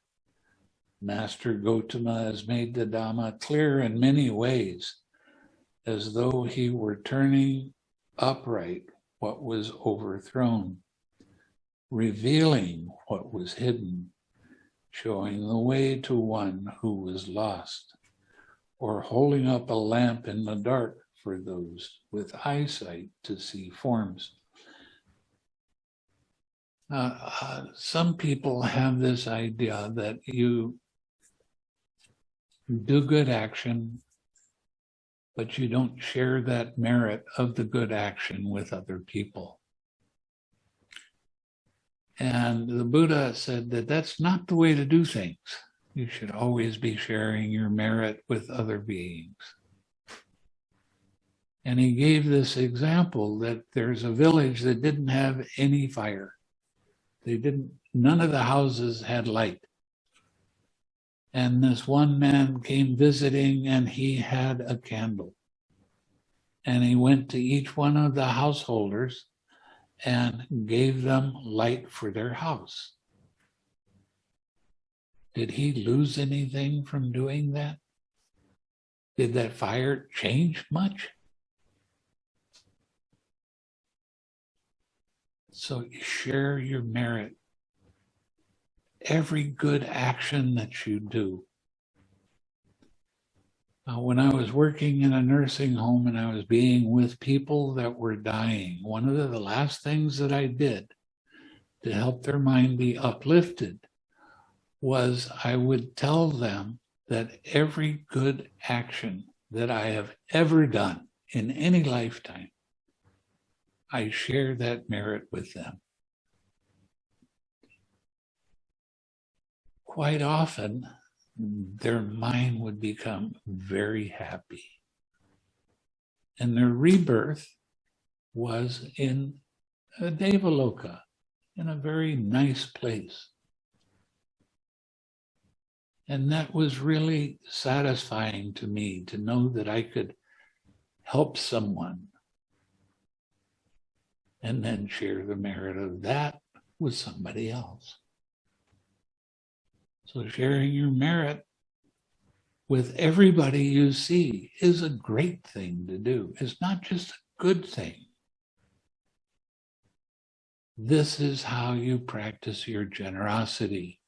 Master Gotama has made the Dhamma clear in many ways, as though he were turning upright what was overthrown revealing what was hidden, showing the way to one who was lost, or holding up a lamp in the dark for those with eyesight to see forms. Uh, uh, some people have this idea that you do good action, but you don't share that merit of the good action with other people. And the Buddha said that that's not the way to do things. You should always be sharing your merit with other beings. And he gave this example that there's a village that didn't have any fire. They didn't, none of the houses had light. And this one man came visiting and he had a candle. And he went to each one of the householders and gave them light for their house. Did he lose anything from doing that? Did that fire change much? So you share your merit. Every good action that you do uh, when I was working in a nursing home and I was being with people that were dying, one of the, the last things that I did to help their mind be uplifted was I would tell them that every good action that I have ever done in any lifetime, I share that merit with them. Quite often, their mind would become very happy. And their rebirth was in a Devaloka, in a very nice place. And that was really satisfying to me to know that I could help someone and then share the merit of that with somebody else. So sharing your merit with everybody you see is a great thing to do. It's not just a good thing. This is how you practice your generosity.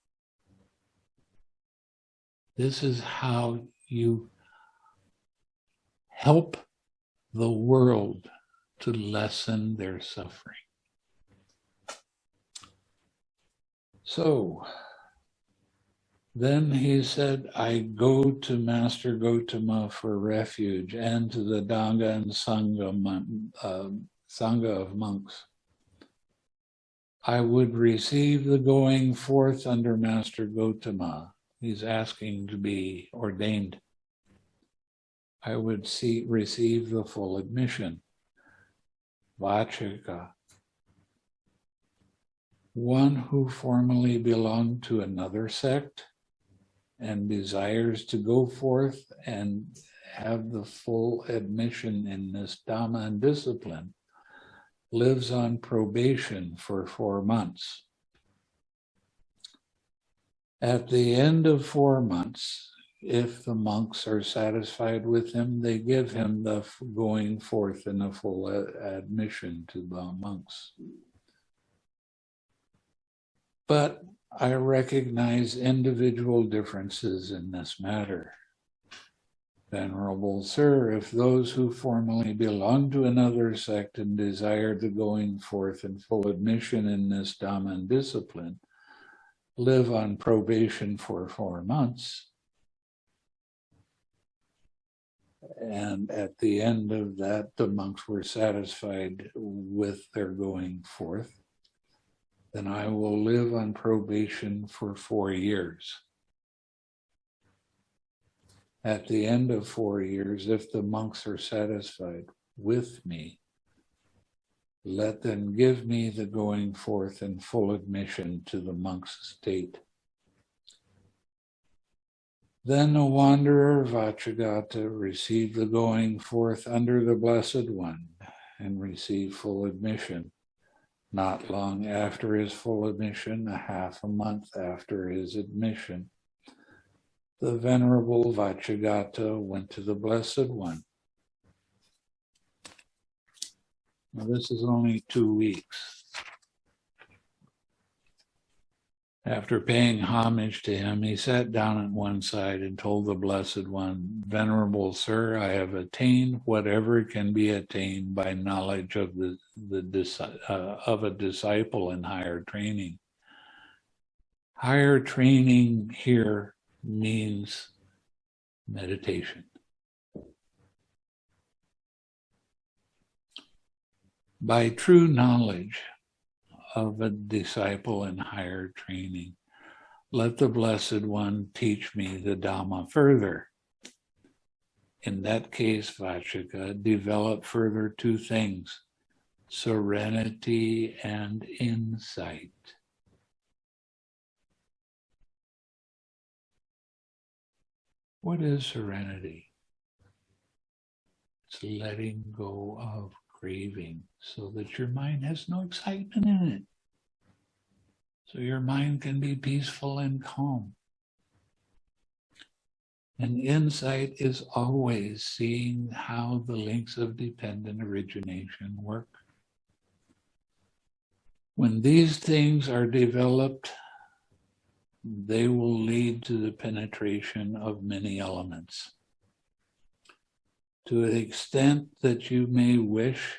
This is how you help the world to lessen their suffering. So, then he said, I go to Master Gotama for refuge and to the Dhamma and Sangha, uh, Sangha of monks. I would receive the going forth under Master Gotama. He's asking to be ordained. I would see, receive the full admission. Vachika, one who formerly belonged to another sect and desires to go forth and have the full admission in this Dhamma and discipline lives on probation for four months. At the end of four months, if the monks are satisfied with him, they give him the going forth and a full admission to the monks. But I recognize individual differences in this matter. Venerable Sir, if those who formerly belonged to another sect and desired the going forth and full admission in this Dhamma and discipline live on probation for four months. And at the end of that, the monks were satisfied with their going forth. Then I will live on probation for four years. At the end of four years, if the monks are satisfied with me, let them give me the going forth and full admission to the monk's state. Then the wanderer Vacchagotta received the going forth under the Blessed One and received full admission. Not long after his full admission, a half a month after his admission, the Venerable Vacchagotta went to the Blessed One Now, this is only two weeks. After paying homage to him, he sat down at one side and told the Blessed One, Venerable Sir, I have attained whatever can be attained by knowledge of the, the uh, of a disciple in higher training. Higher training here means meditation. by true knowledge of a disciple in higher training. Let the Blessed One teach me the Dhamma further. In that case, Vachaka, develop further two things, serenity and insight. What is serenity? It's letting go of craving so that your mind has no excitement in it. So your mind can be peaceful and calm. And insight is always seeing how the links of dependent origination work. When these things are developed, they will lead to the penetration of many elements to the extent that you may wish,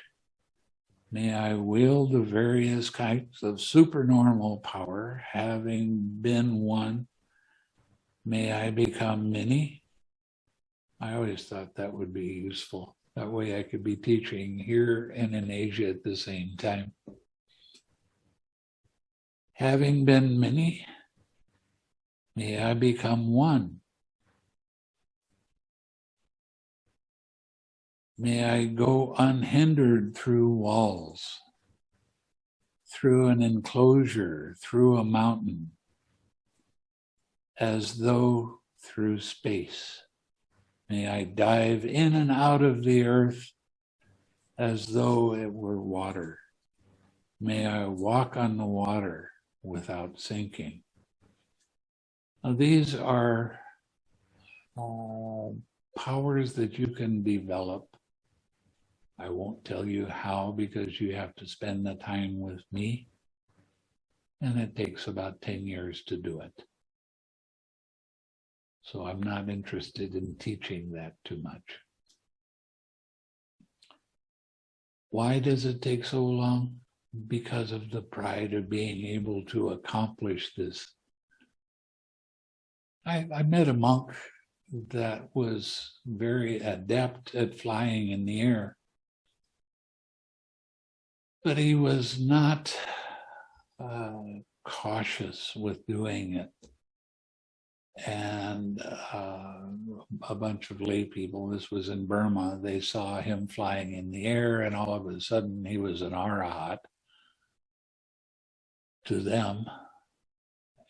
may I wield the various kinds of supernormal power, having been one, may I become many. I always thought that would be useful. That way I could be teaching here and in Asia at the same time. Having been many, may I become one. May I go unhindered through walls, through an enclosure, through a mountain, as though through space. May I dive in and out of the earth as though it were water. May I walk on the water without sinking. Now, these are uh, powers that you can develop I won't tell you how because you have to spend the time with me. And it takes about 10 years to do it. So I'm not interested in teaching that too much. Why does it take so long? Because of the pride of being able to accomplish this. I, I met a monk that was very adept at flying in the air but he was not uh, cautious with doing it. And uh, a bunch of lay people, this was in Burma, they saw him flying in the air and all of a sudden he was an arahat to them.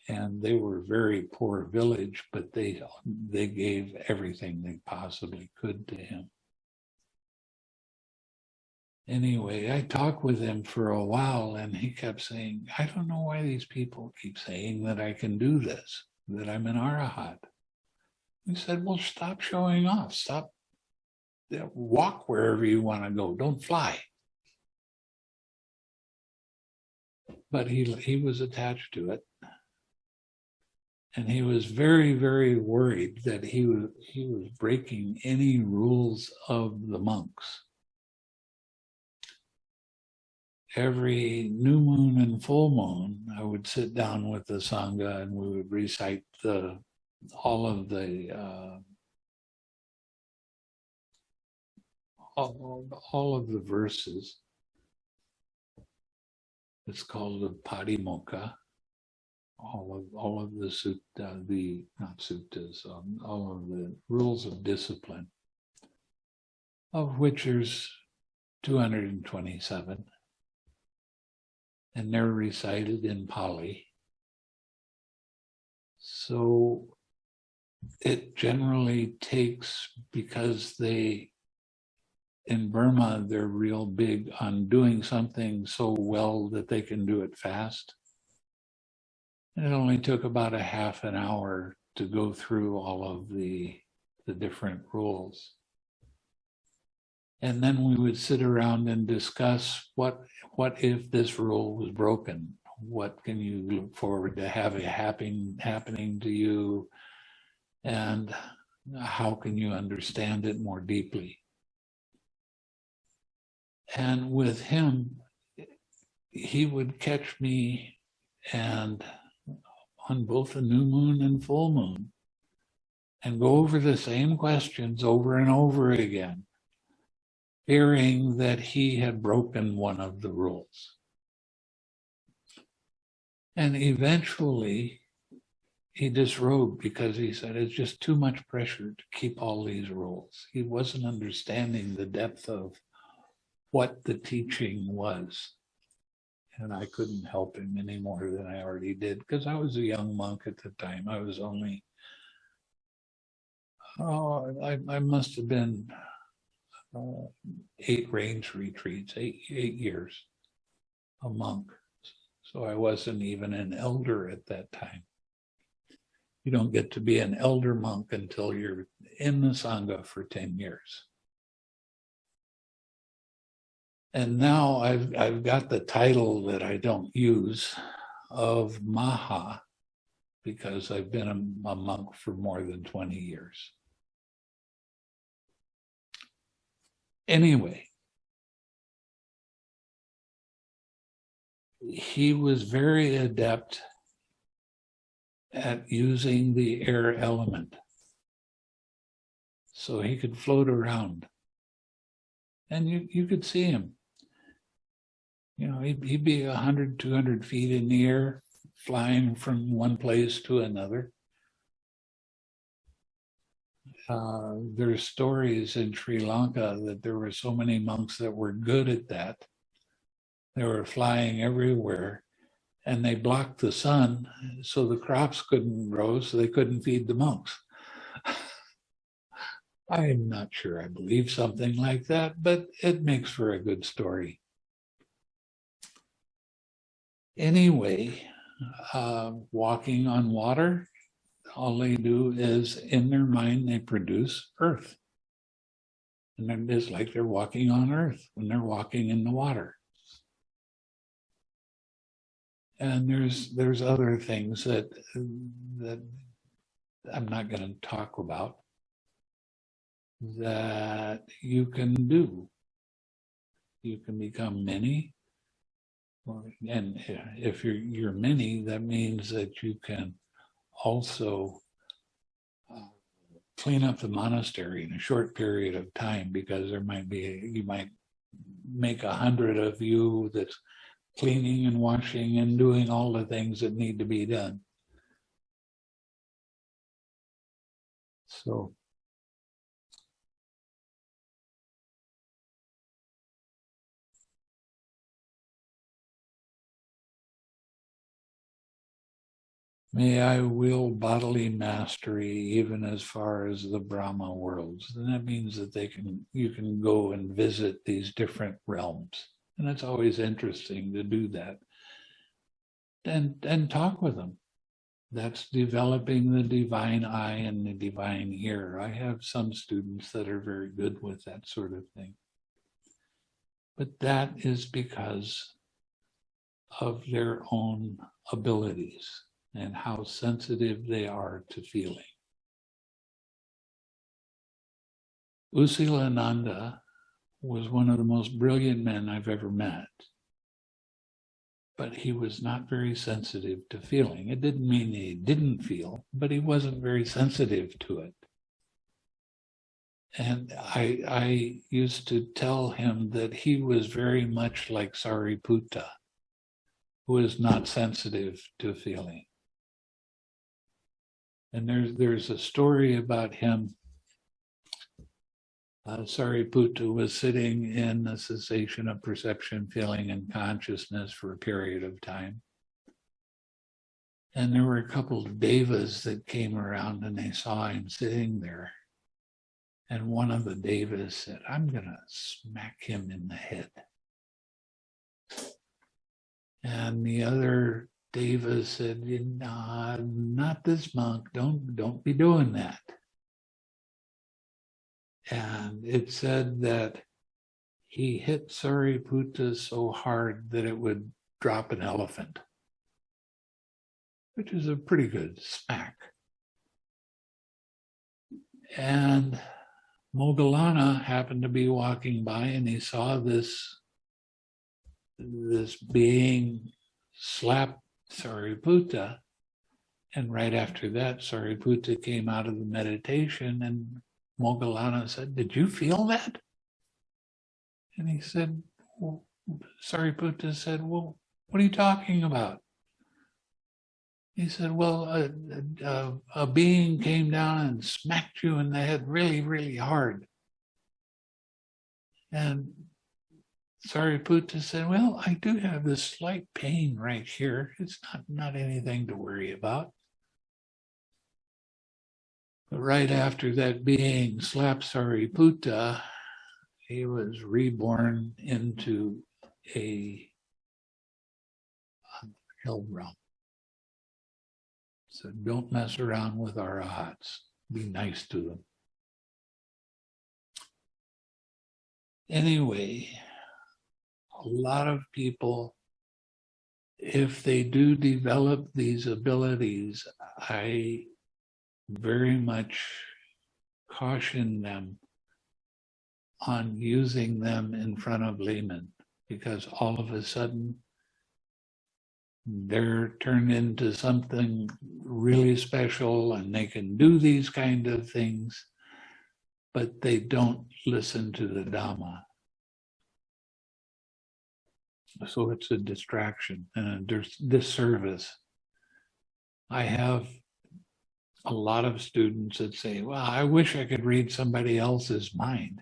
And they were a very poor village, but they, they gave everything they possibly could to him anyway, I talked with him for a while and he kept saying, I don't know why these people keep saying that I can do this, that I'm an arahat. He said, well, stop showing off. Stop. Walk wherever you want to go. Don't fly. But he, he was attached to it. And he was very, very worried that he was, he was breaking any rules of the monks every new moon and full moon, I would sit down with the Sangha and we would recite the, all of the, uh, all, all of the verses. It's called the Patimokkha. All of, all of the sutta, the, not suttas, um, all of the rules of discipline, of which there's 227 and they're recited in Pali. So it generally takes, because they, in Burma, they're real big on doing something so well that they can do it fast. And it only took about a half an hour to go through all of the, the different rules. And then we would sit around and discuss what, what if this rule was broken? What can you look forward to have it happen, happening to you? And how can you understand it more deeply? And with him, he would catch me and on both a new moon and full moon and go over the same questions over and over again fearing that he had broken one of the rules. And eventually he disrobed because he said it's just too much pressure to keep all these rules. He wasn't understanding the depth of what the teaching was. And I couldn't help him any more than I already did because I was a young monk at the time. I was only, oh, I, I must have been eight rains retreats, eight, eight years, a monk. So I wasn't even an elder at that time. You don't get to be an elder monk until you're in the Sangha for 10 years. And now I've, I've got the title that I don't use of Maha because I've been a, a monk for more than 20 years. Anyway, he was very adept at using the air element. So he could float around. And you, you could see him. You know, he'd, he'd be 100, 200 feet in the air, flying from one place to another uh, there's stories in Sri Lanka that there were so many monks that were good at that. They were flying everywhere and they blocked the sun so the crops couldn't grow, so they couldn't feed the monks. I'm not sure I believe something like that, but it makes for a good story. Anyway, uh, walking on water all they do is in their mind, they produce earth. And it is like they're walking on earth when they're walking in the water. And there's there's other things that that I'm not going to talk about that you can do. You can become many. And if you're you're many, that means that you can also uh, clean up the monastery in a short period of time because there might be, you might make a hundred of you that's cleaning and washing and doing all the things that need to be done. So May I will bodily mastery even as far as the Brahma worlds. And that means that they can you can go and visit these different realms. And it's always interesting to do that. And and talk with them. That's developing the divine eye and the divine ear. I have some students that are very good with that sort of thing. But that is because of their own abilities and how sensitive they are to feeling. U Silananda was one of the most brilliant men I've ever met. but he was not very sensitive to feeling. It didn't mean he didn't feel, but he wasn't very sensitive to it. And I, I used to tell him that he was very much like Sariputta, who is not sensitive to feeling. And there's, there's a story about him. Uh, Sariputta was sitting in the cessation of perception, feeling, and consciousness for a period of time. And there were a couple of devas that came around and they saw him sitting there. And one of the devas said, I'm going to smack him in the head. And the other deva said, nah, not this monk. Don't, don't be doing that. And it said that he hit Sariputta so hard that it would drop an elephant, which is a pretty good smack. And Moggallana happened to be walking by and he saw this, this being slap Sariputta. And right after that, Sariputta came out of the meditation and Moggallana said, did you feel that? And he said, well, Sariputta said, well, what are you talking about? He said, well, a, a, a, being came down and smacked you in the head really, really hard. And Sariputta said, well, I do have this slight pain right here. It's not, not anything to worry about. But right after that being slapped Sariputta, he was reborn into a hell realm. So don't mess around with our arahats. Be nice to them. Anyway, a lot of people, if they do develop these abilities, I very much caution them on using them in front of laymen because all of a sudden they're turned into something really special and they can do these kind of things, but they don't listen to the Dhamma. So it's a distraction and a disservice. I have a lot of students that say, well, I wish I could read somebody else's mind.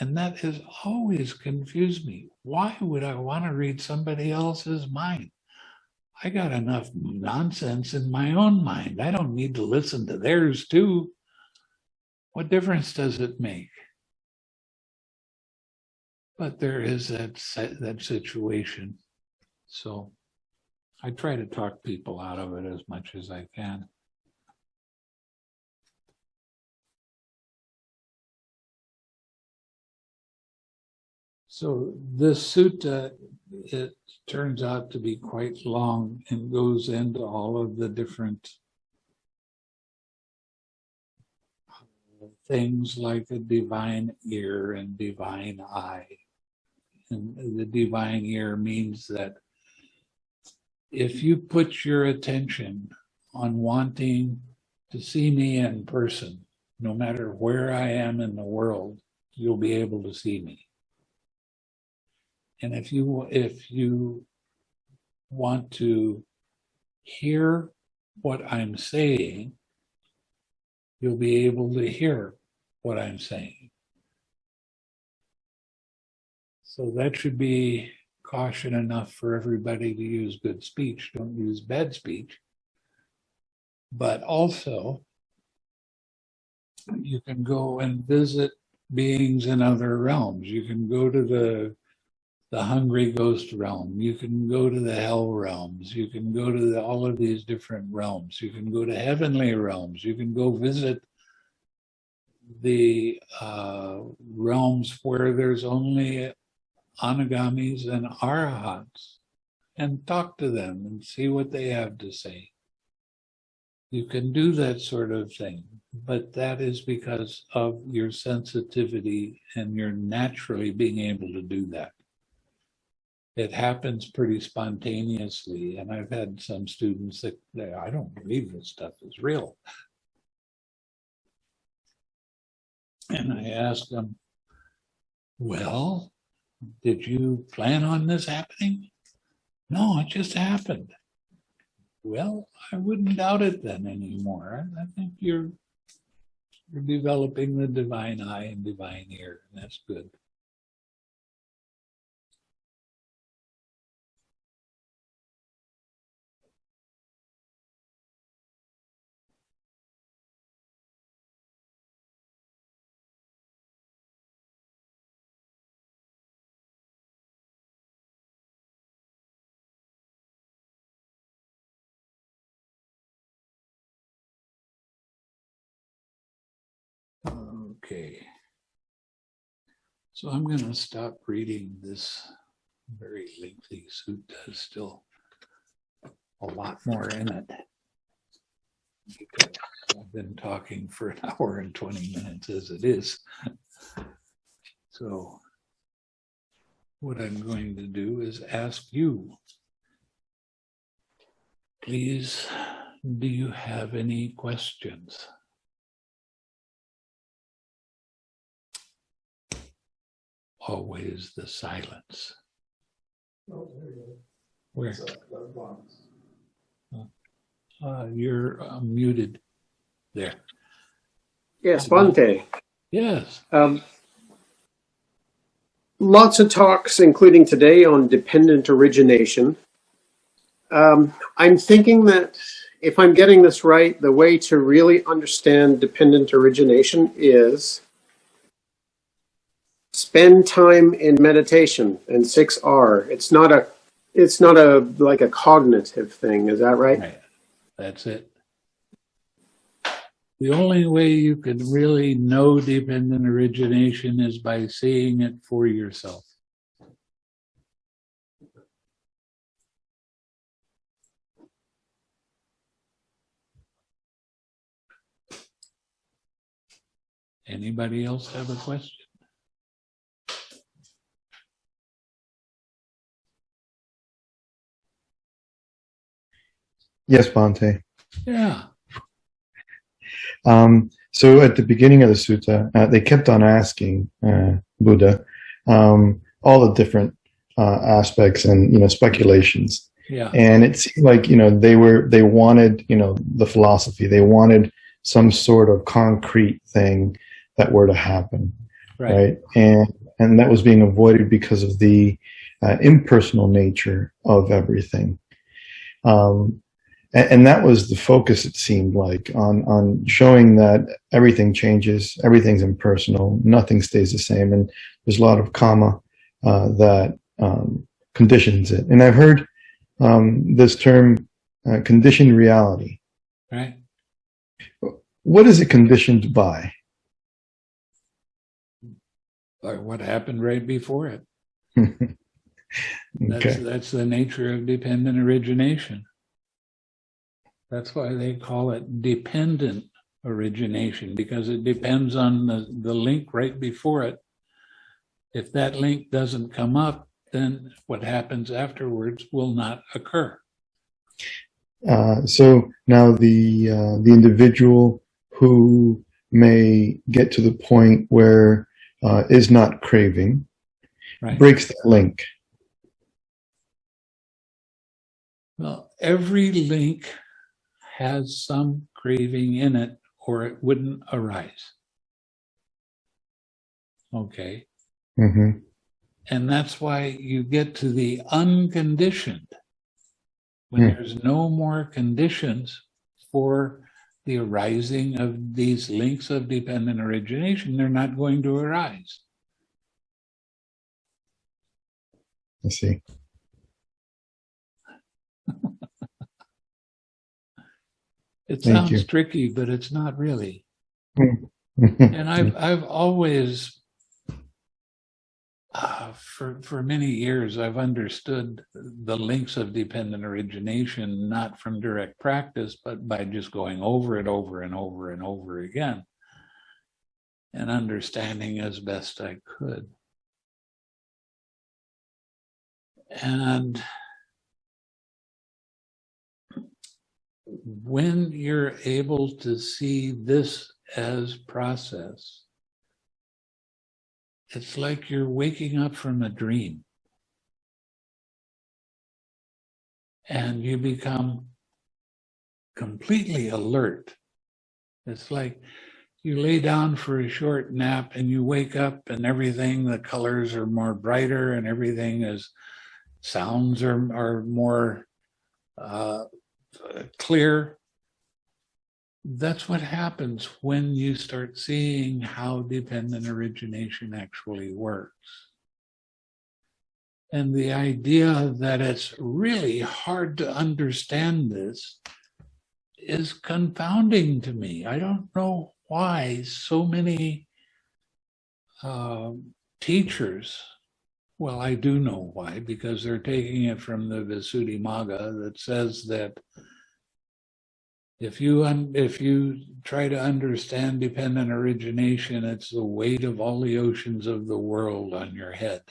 And that has always confused me. Why would I want to read somebody else's mind? I got enough nonsense in my own mind. I don't need to listen to theirs too. What difference does it make? But there is that that situation. So I try to talk people out of it as much as I can. So this sutta, it turns out to be quite long and goes into all of the different things like a divine ear and divine eye. The divine ear means that if you put your attention on wanting to see me in person, no matter where I am in the world, you'll be able to see me. And if you if you want to hear what I'm saying, you'll be able to hear what I'm saying. So that should be caution enough for everybody to use good speech. Don't use bad speech. But also, you can go and visit beings in other realms. You can go to the the hungry ghost realm. You can go to the hell realms. You can go to the, all of these different realms. You can go to heavenly realms. You can go visit the uh, realms where there's only anagamis and arahats and talk to them and see what they have to say. You can do that sort of thing, but that is because of your sensitivity and you're naturally being able to do that. it happens pretty spontaneously. And I've had some students that, they, I don't believe this stuff is real. And I asked them, well, did you plan on this happening? No, it just happened. Well, I wouldn't doubt it then anymore. I think you're you're developing the divine eye and divine ear, and that's good. Okay. So I'm going to stop reading this very lengthy sutta. There's still a lot more in it. Because I've been talking for an hour and 20 minutes as it is. So what I'm going to do is ask you, please, do you have any questions? Always the silence. Where? Uh, you're uh, muted there. Yes, Bhante. Yes. Um, lots of talks, including today, on dependent origination. Um, I'm thinking that if I'm getting this right, the way to really understand dependent origination is spend time in meditation and 6R. It's not a it's not a like a cognitive thing, is that right? Right. That's it. The only way you can really know dependent origination is by seeing it for yourself. Anybody else have a question? Yes, Bhante. Yeah. Um, so at the beginning of the sutta, uh, they kept on asking uh, Buddha um, all the different uh, aspects and you know speculations, Yeah. and it seemed like you know they were they wanted you know the philosophy, they wanted some sort of concrete thing that were to happen, Right. right? And and that was being avoided because of the uh, impersonal nature of everything. Um, and, and that was the focus it seemed like on on showing that everything changes everything's impersonal nothing stays the same and there's a lot of karma uh, that um, conditions it and i've heard um, this term uh, conditioned reality Right. what is it conditioned by Or what happened right before it. That's, okay that's the nature of dependent origination. That's why they call it dependent origination, because it depends on the, the link right before it. If that link doesn't come up, then what happens afterwards will not occur. uh, so now the uh, the individual who may get to the point where uh, is not craving Right. breaks that link Well, every link has some craving in it or it wouldn't arise. Okay. hmm And that's why you get to the unconditioned. When Hmm. there's no more conditions for the arising of these links of dependent origination, they're not going to arise. I see. It Thank sounds you. tricky, but it's not really. Mhm. And I've, I've always, uh, for, for many years, I've understood the links of dependent origination, not from direct practice, but by just going over it over and over and over again and understanding as best I could. And when you're able to see this as process, it's like you're waking up from a dream. And you become completely alert. It's like you lay down for a short nap and you wake up and everything, the colors are more brighter and everything is, sounds are, are more uh, clear. That's what happens when you start seeing how dependent origination actually works. And the idea that it's really hard to understand this is confounding to me. I don't know why so many uh, teachers, well, I do know why, because they're taking it from the Visuddhimagga that says that if you if you try to understand dependent origination, it's the weight of all the oceans of the world on your head.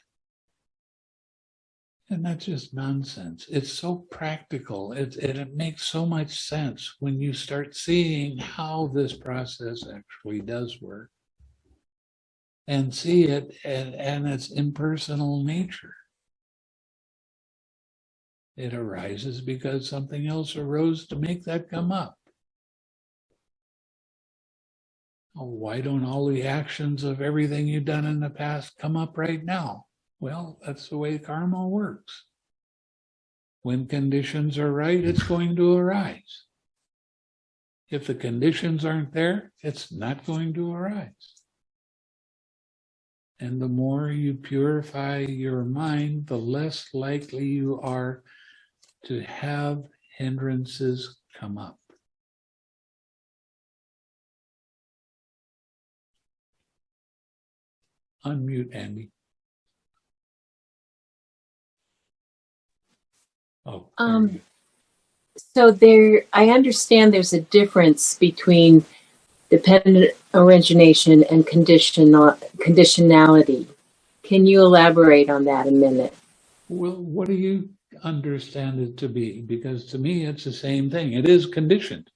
And that's just nonsense. It's so practical. It, it, it makes so much sense when you start seeing how this process actually does work and see it and, and its impersonal nature. It arises because something else arose to make that come up. Why don't all the actions of everything you've done in the past come up right now? Well, that's the way karma works. When conditions are right, it's going to arise. If the conditions aren't there, it's not going to arise. And the more you purify your mind, the less likely you are to have hindrances come up. Unmute, Andy. Oh. Um, So there, I understand there's a difference between dependent origination and conditional conditionality. Can you elaborate on that a minute? Well, what do you understand it to be? Because to me, it's the same thing. It is conditioned.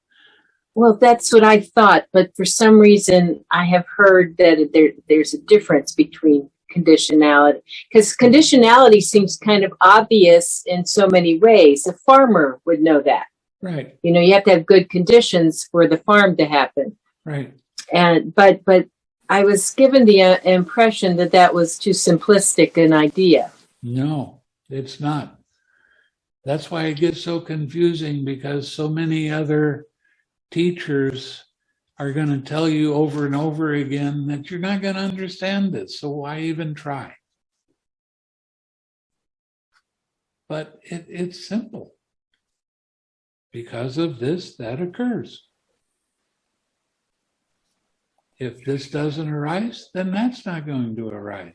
Well, that's what I thought, but for some reason I have heard that there there's a difference between conditionality because conditionality seems kind of obvious in so many ways. A farmer would know that. Right, You know, you have to have good conditions for the farm to happen. Right. and but but I was given the uh, impression that that was too simplistic an idea. No, it's not. That's why it gets so confusing because so many other teachers are going to tell you over and over again that you're not going to understand this. So why even try? But it, it's simple. Because of this, that occurs. If this doesn't arise, then that's not going to arise.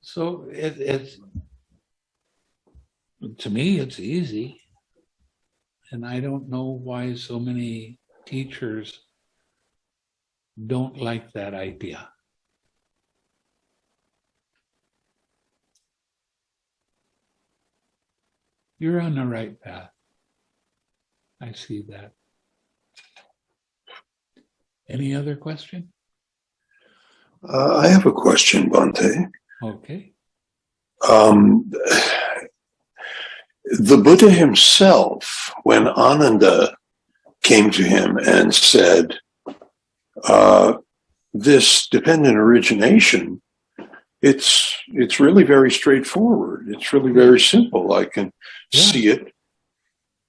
So it, it's, to me, it's easy. And I don't know why so many teachers don't like that idea. You're on the right path. I see that. Any other question? Uh, I have a question, Bhante. Okay. Um, the Buddha himself, when Ananda came to him and said, uh, this dependent origination, it's, it's really very straightforward. It's really very simple. I can Yeah. see it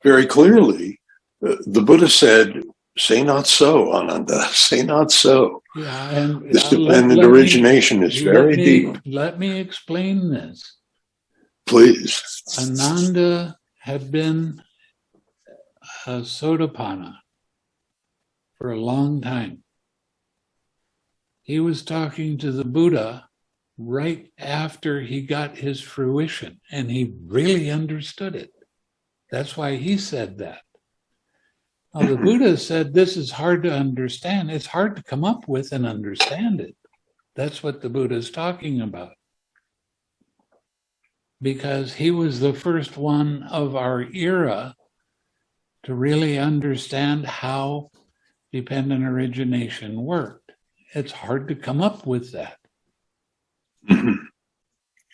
very clearly. Uh, The Buddha said, say not so, Ananda, say not so. Yeah, and This dependent let me- origination is very me- deep. Let me explain this. Please. Ananda had been a Sotapanna for a long time. He was talking to the Buddha right after he got his fruition, and he really understood it. That's why he said that. Now, the Buddha said this is hard to understand. It's hard to come up with and understand it. That's what the Buddha is talking about. because he was the first one of our era to really understand how dependent origination worked. It's hard to come up with that.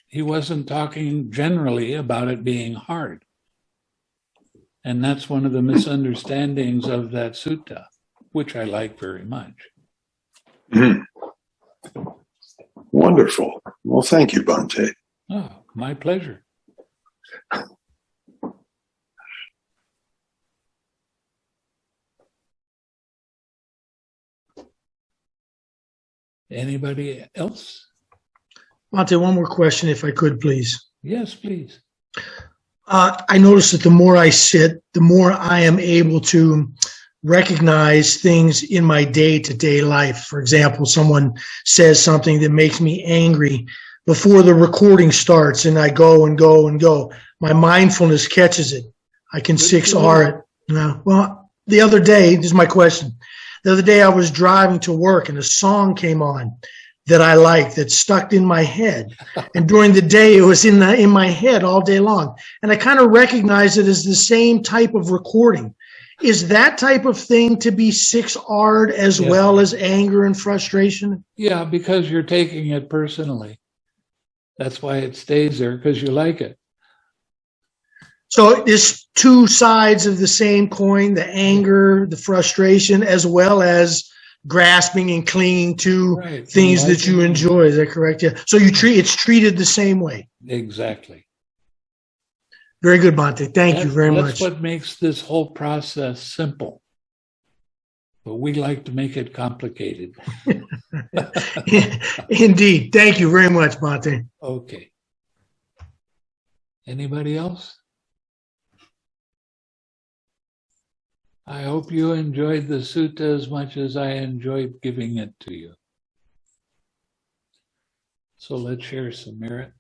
He wasn't talking generally about it being hard. And that's one of the misunderstandings of that sutta, which I like very much. Mhm. Wonderful. Well, thank you, Bhante. Oh, my pleasure. Anybody else? Monte, one more question, if I could, please. Yes, please. Uh, I notice that the more I sit, the more I am able to recognize things in my day to day life. For example, someone says something that makes me angry before the recording starts, and I go and go and go. My mindfulness catches it. I can Good 6R it. No, well, the other day, this is my question. The other day, I was driving to work, and a song came on that I liked that stuck in my head. And during the day, it was in the in my head all day long and I kind of recognize it as the same type of recording. Is that type of thing to be six R'd as Yeah. well as anger and frustration? Yeah, because you're taking it personally. That's why it stays there, because you like it. So it's two sides of the same coin, the anger, the frustration, as well as grasping and clinging to Right. things that you enjoy. Is that correct? Yeah. So you treat it's treated the same way. Exactly. Very good, Monte. Thank you very That's much. That's what makes this whole process simple. But we like to make it complicated. Indeed. Thank you very much, Monte. Okay. Anybody else? I hope you enjoyed the sutta as much as I enjoyed giving it to you. So let's share some merit.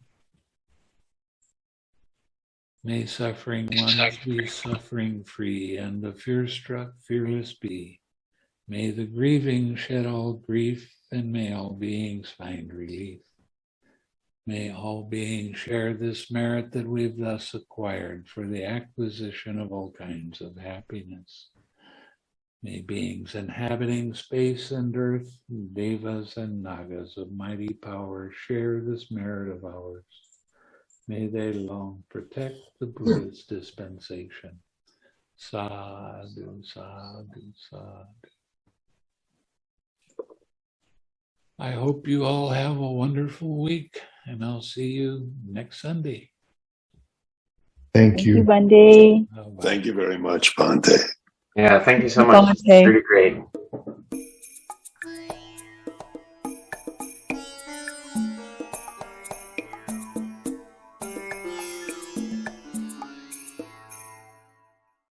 May suffering ones be suffering free, and the fear struck fearless be. May the grieving shed all grief, and may all beings find relief. May all beings share this merit that we've thus acquired for the acquisition of all kinds of happiness. May beings inhabiting space and earth, devas and nagas of mighty power share this merit of ours. May they long protect the Buddha's dispensation. Sadhu, sadhu, sadhu. I hope you all have a wonderful week, and I'll see you next Sunday. Thank Thank you, you. Bundy. Thank you very much, Bhante. Yeah, thank you so much. Really great.